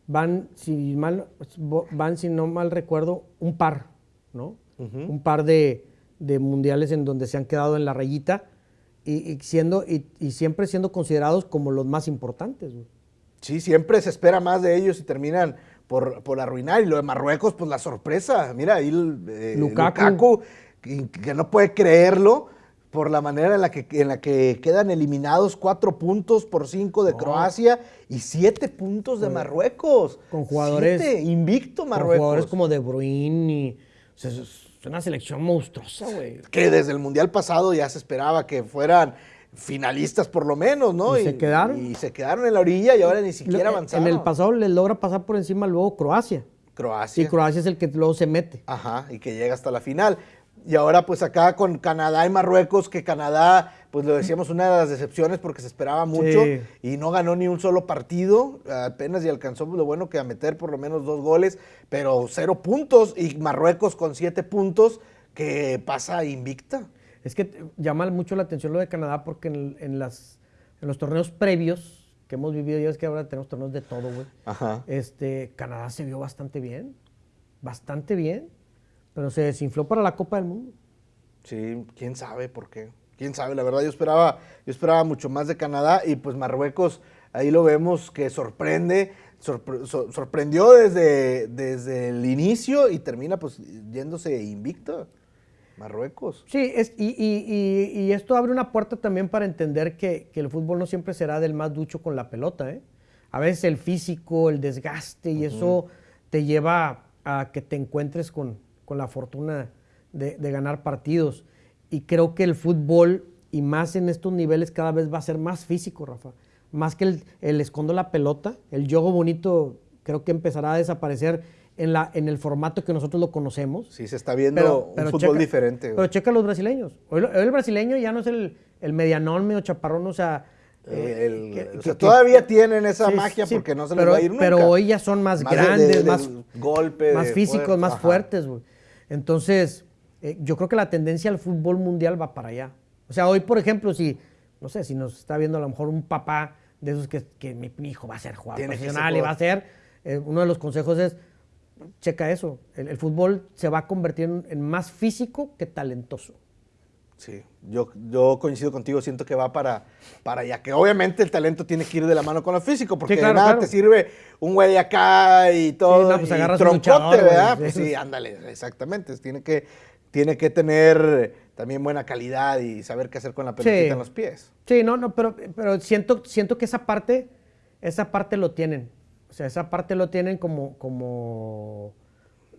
Van, si mal, van, si no mal recuerdo, un par, ¿no? Un par de, de mundiales en donde se han quedado en la rayita y, y siendo, y, y siempre siendo considerados como los más importantes. güey. Sí, siempre se espera más de ellos y terminan por, por arruinar. Y lo de Marruecos, pues la sorpresa. Mira, ahí eh, Lukaku. Lukaku, que, no puede creerlo por la manera en la que, en la que quedan eliminados cuatro puntos por cinco de Croacia y siete puntos de Marruecos. Con jugadores- Siete, invicto Con Marruecos. jugadores como De Bruyne y... o sea, una selección monstruosa, güey. que desde el Mundial pasado ya se esperaba que fueran finalistas por lo menos, ¿no? Y se quedaron. Y se quedaron en la orilla y ahora ni siquiera avanzaron. En el pasado le logra pasar por encima luego Croacia. Croacia. Y Croacia es el que luego se mete. Ajá, y que llega hasta la final. Y ahora pues acá con Canadá y Marruecos, que Canadá, pues lo decíamos, una de las decepciones porque se esperaba mucho Sí. y no ganó ni un solo partido, apenas y alcanzó pues, lo bueno que a meter por lo menos dos goles, pero cero puntos y Marruecos con siete puntos que pasa invicta. Es que llama mucho la atención lo de Canadá porque en, en las, en los torneos previos que hemos vivido, ya es que ahora tenemos torneos de todo, güey. Este, Canadá se vio bastante bien, bastante bien, pero se desinfló para la Copa del Mundo. Sí, quién sabe por qué. Quién sabe, la verdad yo esperaba, yo esperaba mucho más de Canadá y pues Marruecos, ahí lo vemos que sorprende, sorpre- so- sorprendió desde, desde el inicio y termina pues yéndose invicta. Marruecos. Sí, es, y, y- y- y esto abre una puerta también para entender que, que el fútbol no siempre será del más ducho con la pelota. ¿eh? A veces el físico, el desgaste y eso te lleva a que te encuentres con, con la fortuna de, de ganar partidos. Y creo que el fútbol, y más en estos niveles, cada vez va a ser más físico, Rafa. Más que el, el escondo la pelota, el juego bonito creo que empezará a desaparecer en, la, en el formato que nosotros lo conocemos. Sí, se está viendo un fútbol checa- diferente. Pero checa a los brasileños. Hoy, hoy el brasileño ya no es el, el medianón, medio chaparrón, o sea... eh, El- que- o que- sea, que- todavía tienen esa sí, magia sí, porque no se pero, les va a ir nunca. Pero hoy ya son más, Más de- grandes, de- de más, golpe, más físicos, más ajá. fuertes. güey. Entonces, eh, yo creo que la tendencia al fútbol mundial va para allá. O sea, hoy, por ejemplo, si, no sé, si nos está viendo a lo mejor un papá de esos que, que mi, mi hijo va a ser jugador profesional y va a ser, eh, uno de los consejos es, checa eso, el, el fútbol se va a convertir en, en más físico que talentoso. Sí, yo, yo coincido contigo, siento que va para, para allá, que obviamente el talento tiene que ir de la mano con lo físico, porque Sí, claro, de nada claro. te sirve un güey acá y todo, no, pues y agarras un troncote, luchador, ¿verdad? sí. Pues sí, ándale, exactamente, tiene que, tiene que tener también buena calidad y saber qué hacer con la pelotita Sí. en los pies. Sí, no, no, pero, pero siento, siento que esa parte, esa parte lo tienen. O sea, esa parte lo tienen como, como,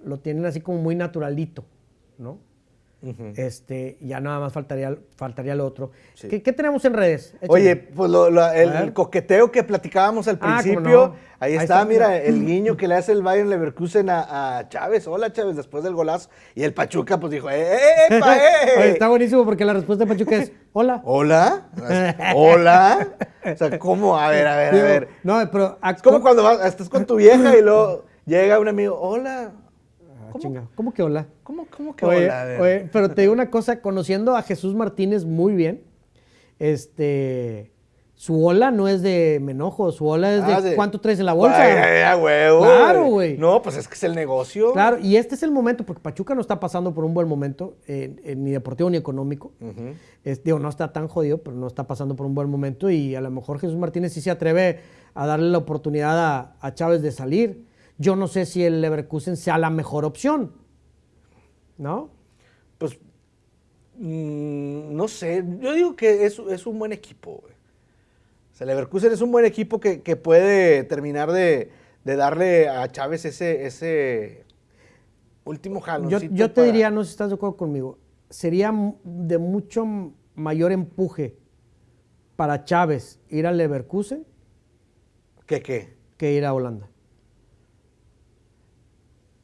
lo tienen así como muy naturalito, ¿no? Este, ya nada más faltaría, faltaría lo otro. Sí. ¿Qué, qué tenemos en redes? Oye, pues lo- lo- el, el coqueteo que platicábamos al Ah, principio, no. ahí, Ahí está, está, mira, el guiño que le hace el Bayern Leverkusen a, a Chávez. Hola, Chávez, después del golazo. Y el Pachuca, pues dijo, ¡eh, eh, epa, eh! Oye, está buenísimo porque la respuesta de Pachuca es, hola. ¿Hola? ¿Hola? O sea, ¿cómo? A ver, a ver, a ver. No, pero... Es como cuando vas, estás con tu vieja y luego llega un amigo, hola. ¿Cómo, chinga, ¿Cómo que hola? ¿Cómo, cómo que Oye, hola? Oye, pero te digo una cosa, conociendo a Jesús Martínez muy bien, este, su ola no es de me enojo, su ola es de, Ah, de- cuánto traes en la bolsa. Ay, ay. Claro, güey. No, pues es que es el negocio. Claro, y este es el momento, porque Pachuca no está pasando por un buen momento, eh, eh, ni deportivo ni económico. Es- digo, no está tan jodido, pero no está pasando por un buen momento y a lo mejor Jesús Martínez sí se atreve a darle la oportunidad a, a Chávez de salir. Yo no sé si el Leverkusen sea la mejor opción, ¿no? Pues, mm, no sé, yo digo que es, es un buen equipo. güey. O sea, Leverkusen es un buen equipo que, que puede terminar de, de darle a Chávez ese, ese último Yo, jaloncito. yo te para- diría, no sé si estás de acuerdo conmigo, sería de mucho mayor empuje para Chávez ir al Leverkusen ¿Qué qué? que ir a Holanda.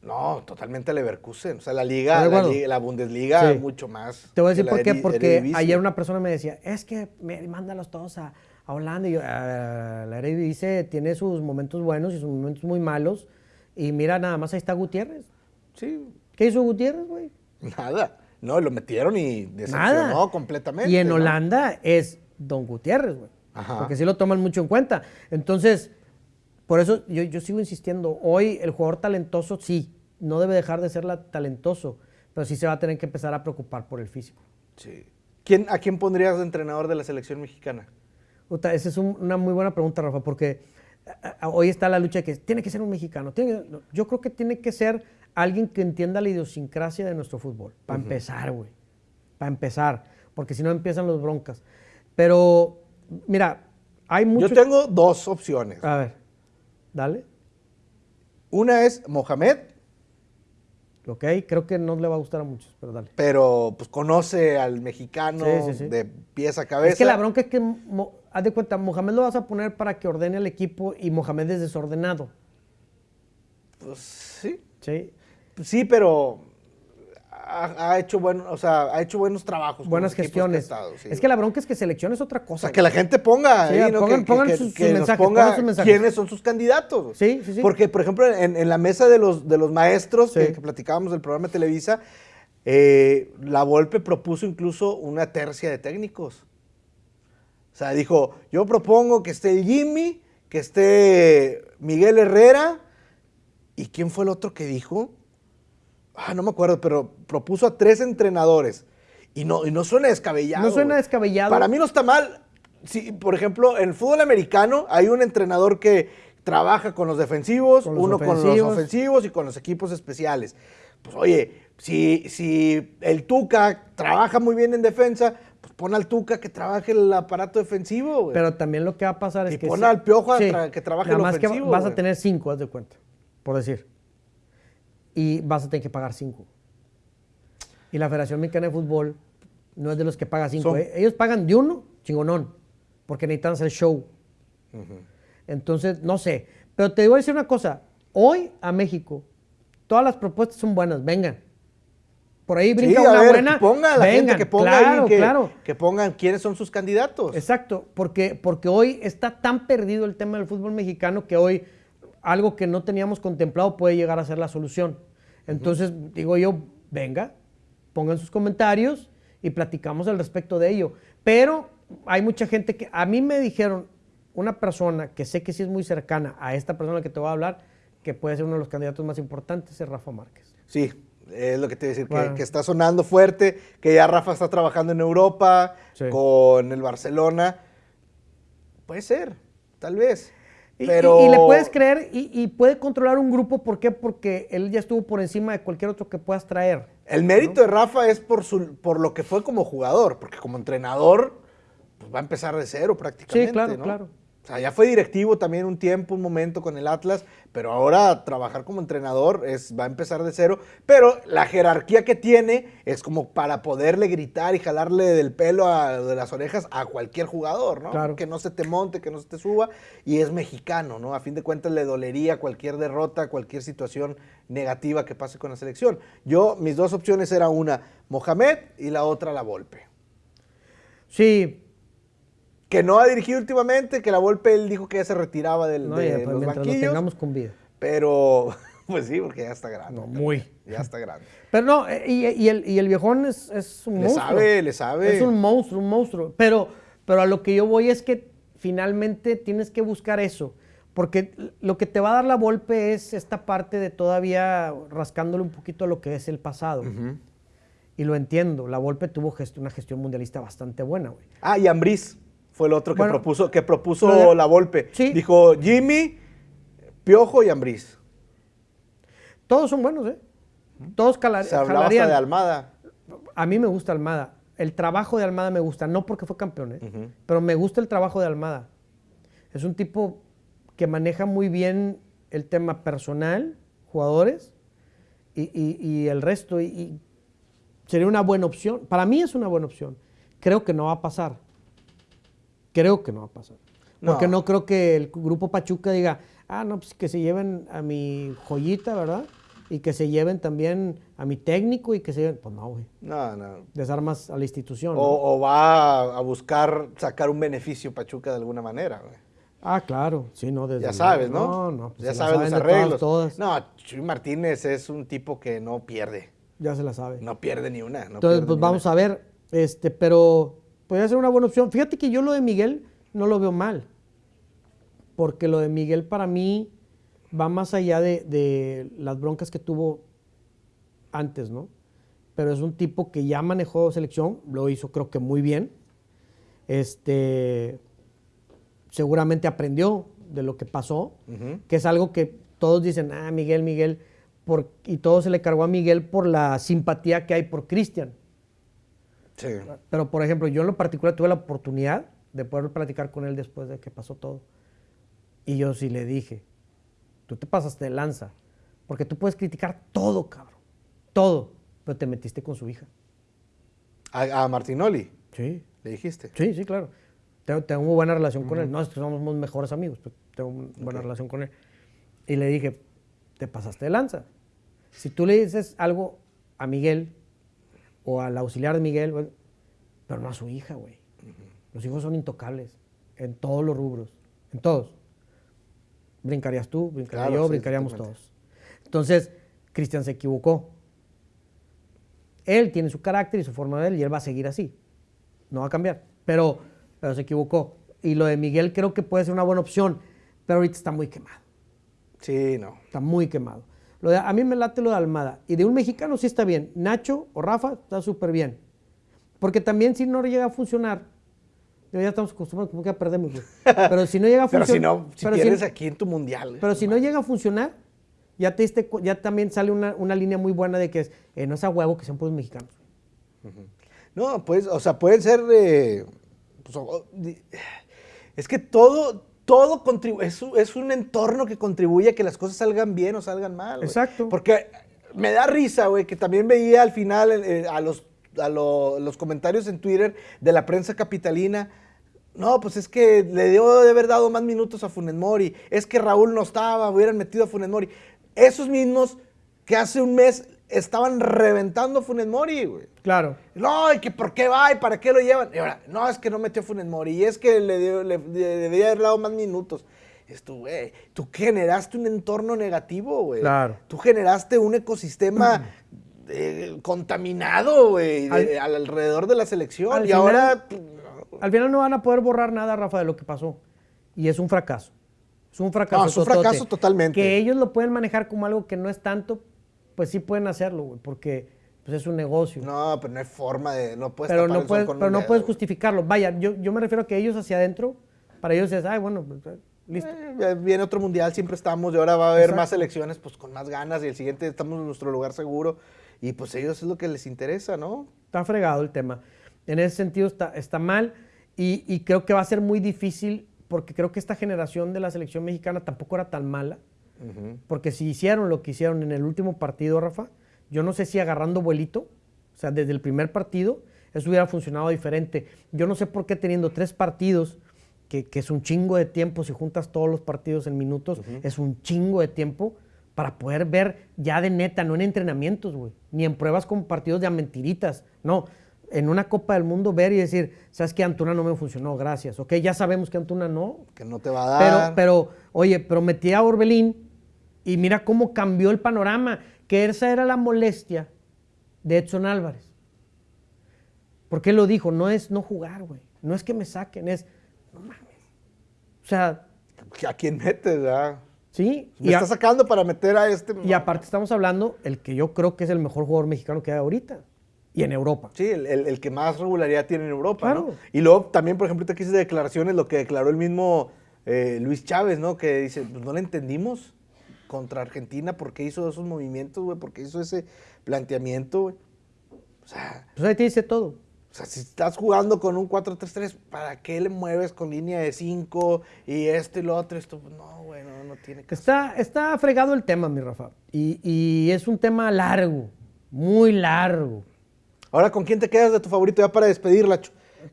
No, totalmente Leverkusen. O sea, la liga, ¿Estás de la, liga- la Bundesliga, Sí. mucho más. Te voy a decir por qué, porque Eredivisie. ayer una persona me decía, es que me, mándalos todos a, a Holanda. Y yo, "Ah, la Eredivisie tiene sus momentos buenos y sus momentos muy malos. Y mira, nada más ahí está Gutiérrez. Sí, ¿Qué hizo Gutiérrez, güey? nada. No, lo metieron y decepcionó Nada. completamente. Y en ¿no? Holanda es Don Gutiérrez, güey. Ajá. Porque sí lo toman mucho en cuenta. Entonces, por eso yo, yo sigo insistiendo. Hoy el jugador talentoso, sí, no debe dejar de ser la- talentoso, pero sí se va a tener que empezar a preocupar por el físico. Sí. ¿Quién, ¿A quién pondrías de entrenador de la selección mexicana? Esa es un- una muy buena pregunta, Rafa, porque hoy está la lucha de que tiene que ser un mexicano. yo creo que tiene que ser alguien que entienda la idiosincrasia de nuestro fútbol. Para empezar, güey. Para empezar. Porque si no empiezan los broncas. Pero, mira, hay muchos... Yo tengo dos opciones. A ver, dale. Una es Mohamed. Ok, creo que no le va a gustar a muchos, pero dale. Pero pues conoce al mexicano de pies a cabeza. Es que la bronca es que, haz de cuenta, Mohamed lo vas a poner para que ordene al equipo y Mohamed es desordenado. Pues sí. Sí. Sí, pero ha, hecho bueno, o sea, ha hecho buenos trabajos. Buenas gestiones. Es que la bronca es que selección es otra cosa. O sea, que la gente ponga ahí, ¿no? pongan, sus, mensajes, quiénes son sus candidatos. Sí, sí, sí. Porque, por ejemplo, en, la mesa de los, de los maestros que, platicábamos del programa de Televisa, eh, la Volpe propuso incluso una tercia de técnicos. O sea, dijo, yo propongo que esté Jimmy, que esté Miguel Herrera, ¿y quién fue el otro que dijo? Ah, no me acuerdo, pero propuso a tres entrenadores. Y no, y no suena descabellado. No suena descabellado. Para mí no está mal. Si, por ejemplo, en el fútbol americano hay un entrenador que trabaja con los defensivos, uno con los ofensivos y con los equipos especiales. Pues oye, si, si el Tuca trabaja muy bien en defensa, pues pon al Tuca que trabaje el aparato defensivo. Pero también lo que va a pasar es y que... pon al Piojo que trabaje el ofensivo. Más que vas a tener cinco, haz de cuenta, por decir y vas a tener que pagar 5. Y la Federación Mexicana de Fútbol no es de los que paga 5. ¿eh? Ellos pagan de uno, chingonón, porque necesitan hacer show. Entonces, no sé. Pero te voy a decir una cosa. Hoy a México, todas las propuestas son buenas. Vengan. Por ahí brinca una buena. Que ponga la gente que ponga claro, que, claro. que pongan quiénes son sus candidatos. Exacto, porque, porque hoy está tan perdido el tema del fútbol mexicano que hoy algo que no teníamos contemplado puede llegar a ser la solución. Entonces, digo yo, venga, pongan sus comentarios y platicamos al respecto de ello. Pero hay mucha gente que, a mí me dijeron, una persona que sé que sí es muy cercana a esta persona que te voy a hablar, que puede ser uno de los candidatos más importantes, es Rafa Márquez. Sí, es lo que te voy a decir, que, está sonando fuerte, que ya Rafa está trabajando en Europa, con el Barcelona. Puede ser, tal vez. Y, le puedes creer y, puede controlar un grupo, ¿por qué? Porque él ya estuvo por encima de cualquier otro que puedas traer. El mérito de Rafa es por, su, por lo que fue como jugador, porque como entrenador pues va a empezar de cero prácticamente. Sí, claro, claro. O sea, ya fue directivo también un tiempo, un momento con el Atlas, pero ahora trabajar como entrenador es, va a empezar de cero. Pero la jerarquía que tiene es como para poderle gritar y jalarle del pelo a, de las orejas a cualquier jugador, ¿no? Claro. Que no se te monte, que no se te suba. Y es mexicano, ¿no? A fin de cuentas le dolería cualquier derrota, cualquier situación negativa que pase con la selección. Yo, mis dos opciones eran una, Mohamed y la otra, la Volpe. Sí, que no ha dirigido últimamente, que la Volpe él dijo que ya se retiraba del, no, de los banquillos. Lo tengamos con vida. Pero, pues sí, porque ya está grande. No, muy. Ya está grande. Pero no, eh, y, el, y el, viejón es, es un le monstruo. Le sabe, le sabe. Es un monstruo, un monstruo. Pero, pero a lo que yo voy es que finalmente tienes que buscar eso. Porque lo que te va a dar la Volpe es esta parte de todavía rascándole un poquito a lo que es el pasado. Y lo entiendo. La Volpe tuvo una gestión mundialista bastante buena, güey. Ah, y Ambriz fue el otro que propuso, que propuso la Volpe. Dijo Jimmy, Piojo y Ambriz. Todos son buenos, ¿eh? Todos calar, Se hablaba hasta de Almada. A mí me gusta Almada. El trabajo de Almada me gusta, no porque fue campeón, ¿eh? pero me gusta el trabajo de Almada. Es un tipo que maneja muy bien el tema personal, jugadores y, el resto. y sería una buena opción. Para mí es una buena opción. Creo que no va a pasar Creo que no va a pasar. Porque no, creo que el grupo Pachuca diga, ah, no, pues que se lleven a mi joyita, ¿verdad? Y que se lleven también a mi técnico y que se lleven. Pues no, güey. No, no. Desarmas a la institución. O, va a buscar sacar un beneficio Pachuca de alguna manera, güey. Ah, claro, sí, no, desde Ya sabes, ¿no? No, no. Pues ya sabes los arreglos. No, Chuy Martínez es un tipo que no pierde. Ya se la sabe. No pierde ni una. Entonces, pues vamos a ver, este, pero Podría ser una buena opción. Fíjate que yo lo de Miguel no lo veo mal. Porque lo de Miguel para mí va más allá de, las broncas que tuvo antes, ¿no? Pero es un tipo que ya manejó selección, lo hizo creo que muy bien. Este, seguramente aprendió de lo que pasó, que es algo que todos dicen, ah, Miguel, Miguel, por, y todo se le cargó a Miguel por la simpatía que hay por Cristian. Sí. Pero, por ejemplo, yo en lo particular tuve la oportunidad de poder platicar con él después de que pasó todo. Y yo sí le dije, tú te pasaste de lanza, porque tú puedes criticar todo, cabrón, todo, pero te metiste con su hija. A, a Martinoli, Sí. le dijiste. Sí, sí, claro. Tengo, tengo buena relación con él. No es que somos mejores amigos, pero tengo una buena relación con él. Y le dije, te pasaste de lanza. Si tú le dices algo a Miguel o al auxiliar de Miguel, pero no a su hija, güey. Los hijos son intocables en todos los rubros, en todos. Brincarías tú, brincaría Claro, yo, sí, brincaríamos todos. Entonces, Cristian se equivocó. Él tiene su carácter y su forma de él y él va a seguir así. No va a cambiar. Pero, pero se equivocó. Y lo de Miguel creo que puede ser una buena opción, pero ahorita está muy quemado. Sí, no. Está muy quemado. Lo de- a mí me late lo de Almada. Y de un mexicano sí está bien. Nacho o Rafa está súper bien. Porque también si no llega a funcionar, ya estamos acostumbrados, como que ya perdemos. güey. Pero si no llega a Pero funcionar. si no, si pierdes aquí en tu mundial. güey. Pero si no llega a funcionar, ya, te diste ya también sale una, una línea muy buena de que es, eh, no es a huevo que sean puros mexicanos. No, pues, o sea, pueden ser. eh, pues, es que todo, todo contribuye. Es, un- es un entorno que contribuye a que las cosas salgan bien o salgan mal. Exacto. Porque me da risa, güey, que también veía al final eh, a, los, a lo- los comentarios en Twitter de la prensa capitalina. No, pues es que le dio de haber dado más minutos a Funes Mori. Es que Raúl no estaba, hubieran metido a Funes Mori. Esos mismos que hace un mes estaban reventando a Funes Mori, güey. Claro. No, y que por qué va y para qué lo llevan. Y ahora, no, es que no metió a Funes Mori y es que le, dio- le- le- debería haber dado más minutos. Esto, güey, tú generaste un entorno negativo, güey. Claro. Tú generaste un ecosistema eh, contaminado, güey, de- Al- alrededor de la selección. y final- ahora, Al final no van a poder borrar nada, Rafa, de lo que pasó. Y es un fracaso. Es un fracaso. No, es un fracaso totalmente. Que ellos lo pueden manejar como algo que no es tanto, pues sí pueden hacerlo, güey, porque pues es un negocio. no, pero no hay forma de, no puedes pero tapar no el sol puedes, un pero no dedo, puedes justificarlo. Vaya, yo, yo me refiero a que ellos hacia adentro, para ellos es, ay, bueno, pues, eh, listo. Eh, viene otro mundial, siempre estamos, y ahora va a haber Exacto. más elecciones, pues con más ganas, y el siguiente estamos en nuestro lugar seguro, y pues ellos es lo que les interesa, ¿no? Está fregado el tema. En ese sentido está, está mal y, y creo que va a ser muy difícil porque creo que esta generación de la selección mexicana tampoco era tan mala. Porque si hicieron lo que hicieron en el último partido, Rafa, yo no sé si agarrando vuelito, o sea, desde el primer partido, eso hubiera funcionado diferente. Yo no sé por qué teniendo tres partidos, que, que es un chingo de tiempo, si juntas todos los partidos en minutos, es un chingo de tiempo para poder ver ya de neta, no en entrenamientos, güey, ni en pruebas con partidos de a mentiritas, no. En una Copa del Mundo ver y decir, ¿sabes qué? Antuna no me funcionó, gracias. Ok, ya sabemos que Antuna no, Que no te va a pero, dar. pero, oye, pero metí a Orbelín y mira cómo cambió el panorama, que esa era la molestia de Edson Álvarez. Porque él lo dijo, no es no jugar, güey. No es que me saquen, es, no mames. O sea, ¿A quién metes, verdad? sí. Me Y, a- está sacando para meter a este. y aparte estamos hablando, el que yo creo que es el mejor jugador mexicano que hay ahorita. Y en Europa. Sí, el, el- el que más regularidad tiene en Europa, Claro. ¿no? Y luego también, por ejemplo, que hice declaraciones, lo que declaró el mismo eh, Luis Chávez, ¿no? Que dice, pues no le entendimos contra Argentina por qué hizo esos movimientos, güey, por qué hizo ese planteamiento, güey. O sea, Pues ahí te dice todo. o sea, si estás jugando con un 4-3-3, ¿para qué le mueves con línea de 5 y esto y lo otro? Esto, Pues, no, güey, no, no tiene que Está, está fregado el tema, mi Rafa. Y, y es un tema largo, muy largo. Ahora, ¿con quién te quedas de tu favorito ya para despedirla? Chu?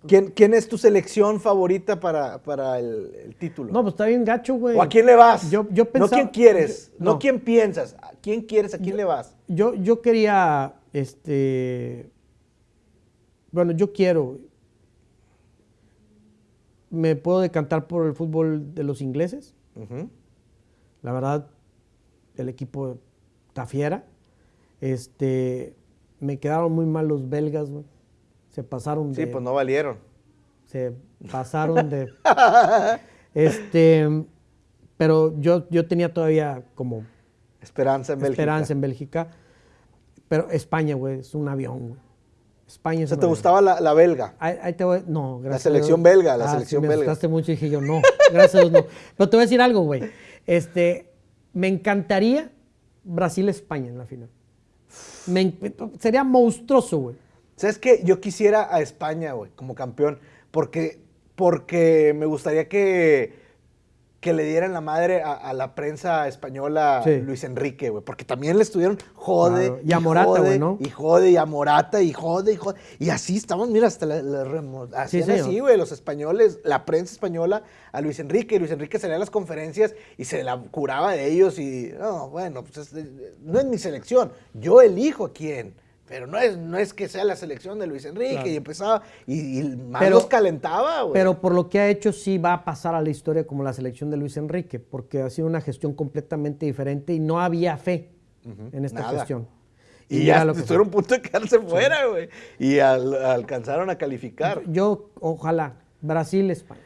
¿Quién, quién es tu selección favorita para, para el, el título? No, pues está bien gacho, güey. ¿O a quién le vas? Yo, yo no pensaba- quién quieres, yo- no. quién piensas. ¿A quién quieres? ¿A quién le vas? Yo, yo quería, este, bueno, yo quiero, me puedo decantar por el fútbol de los ingleses. La verdad, el equipo está fiera. Este, me quedaron muy mal los belgas, güey. Se pasaron Sí, de, pues no valieron. se pasaron de, este, pero yo, yo tenía todavía como Esperanza en Bélgica. esperanza en Bélgica. Pero España, güey, es un avión, güey. España O es sea, una ¿te gustaba la, la belga? Ahí, ahí te voy- no, gracias. a selección Dios. belga, la Ah, selección sí, me belga. mucho y dije yo, no, gracias a Dios no. Pero te voy a decir algo, güey. Este, me encantaría Brasil-España en la final. Me sería monstruoso, güey. ¿Sabes qué? Yo quisiera a España, güey, como campeón, porque, porque me gustaría que, que le dieran la madre a, a la prensa española Sí. Luis Enrique, güey, porque también le estuvieron jode. Claro. Y a Morata, güey, ¿no? Y jode, y a Morata, y jode, y jode. Y así estamos, mira, hasta la, la remo- hacían señor. así, güey, los españoles, la prensa española a Luis Enrique, y Luis Enrique salía a las conferencias y se la curaba de ellos, y, no, bueno, pues es- no es mi selección, yo elijo a quién. Pero no es, no es que sea la selección de Luis Enrique Claro. y empezaba y, y más Pero- los calentaba, güey. Pero por lo que ha hecho, sí va a pasar a la historia como la selección de Luis Enrique, porque ha sido una gestión completamente diferente y no había fe en esta nada. gestión. y mira ya lo que estuvieron a punto de quedarse fuera, güey. Y al- alcanzaron a calificar. Yo, ojalá, Brasil-España.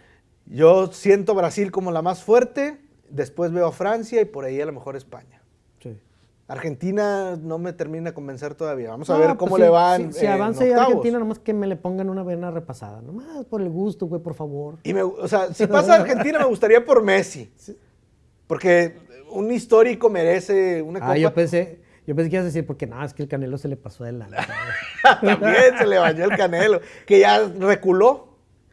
Yo siento Brasil como la más fuerte, después veo a Francia y por ahí a lo mejor España. Argentina no me termina de convencer todavía. Vamos a ver pues cómo sí, le van. Si, si avanza ya. Argentina, nomás que me le pongan una vena repasada. Nomás por el gusto, güey, por favor. Y me, o sea, si pasa Argentina me gustaría por Messi. Porque un histórico merece una Ah, copa. yo pensé, yo pensé que ibas a decir, porque nada, es que el Canelo se le pasó de la. También se le bañó el Canelo, que ya reculó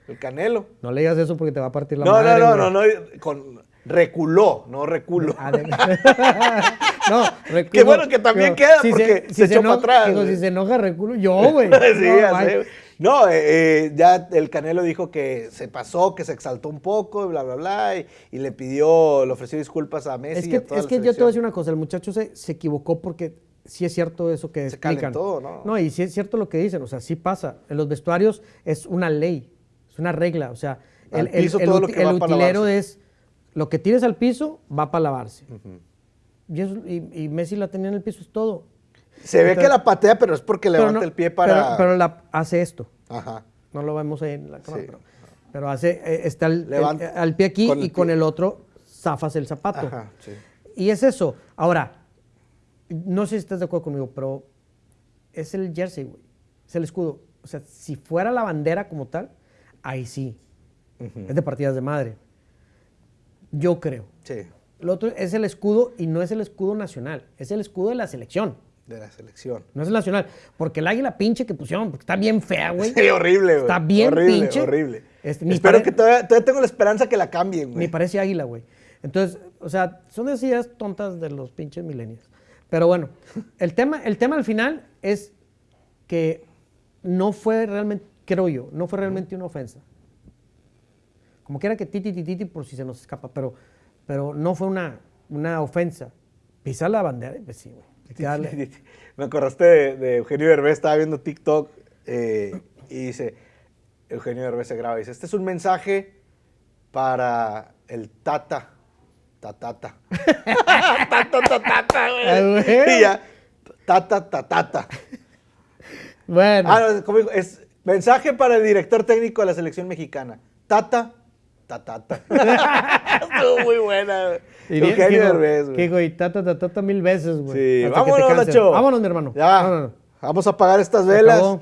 el Canelo. No le digas eso porque te va a partir la No, madre. no, no, no, no, con reculó, no reculo. Ah, no, reculo. Qué bueno que también queda, porque se echó eno- para atrás, digo, si se enoja, reculo. Yo, güey. sí, No. No, eh, eh, ya el Canelo dijo que se pasó, que se exaltó un poco, bla, bla, bla, y, y le pidió, le ofreció disculpas a Messi Es y que, a toda es la que yo te voy a decir una cosa, el muchacho se, se equivocó porque sí es cierto eso que Se explican. calentó, ¿no? No, y sí es cierto lo que dicen, o sea, sí pasa. En los vestuarios es una ley, es una regla, o sea, el, el- el el utilero es lo que tires al piso va para lavarse. y, eso- y- y Messi la tenía en el piso, es todo. Se ve que la patea, pero es porque levanta no- el pie para... Pero, pero la, hace esto. Ajá. No lo vemos ahí en la cámara, Sí. pero, pero hace, eh, está el, el- Levanta al pie aquí con y con el otro zafas el zapato. Ajá, sí. Y es eso. Ahora, no sé si estás de acuerdo conmigo, pero es el jersey, güey. Es el escudo. O sea, si fuera la bandera como tal, ahí sí. Es de partidas de madre. Yo creo. Sí, Lo otro es el escudo y no es el escudo nacional, es el escudo de la selección. de la selección. No es el nacional. Porque el águila pinche que pusieron, porque está bien fea, güey. Sí, horrible, güey. Está bien horrible, pinche. Horrible. Este, Espero pare- que todavía, todavía tengo la esperanza que la cambien, güey. parece águila, güey. Entonces, o sea, son esas ideas tontas de los pinches milenios. Pero bueno, el tema, el tema al final es que no fue realmente, creo yo, no fue realmente una ofensa. Como quiera que titi, titi, titi, por si se nos escapa, pero, pero no fue una, una ofensa. Pisar la bandera, pues sí, güey. Me acordaste de, de Eugenio Derbez, estaba viendo TikTok eh, y dice, Eugenio Derbez se graba y dice, este es un mensaje para el Tata. Tatata. tata, tatata, güey. güey. Y ya, tata, tatata. Bueno, Ah, no, ¿cómo dijo? es mensaje para el director técnico de la selección mexicana. Tata, tatata. Estuvo muy buena, güey. y bien, Eugenio que Derbez, que güey. digo, y tata, tata, tata mil veces, güey. Sí, hasta que vámonos. Nacho. Vámonos, mi hermano. Ya, Vámonos. vamos a apagar estas velas acabó.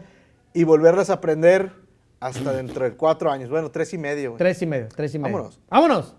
y volverlas a prender hasta dentro de cuatro años. Bueno, tres y medio. güey. Tres y medio, tres y medio. Vámonos. Vámonos.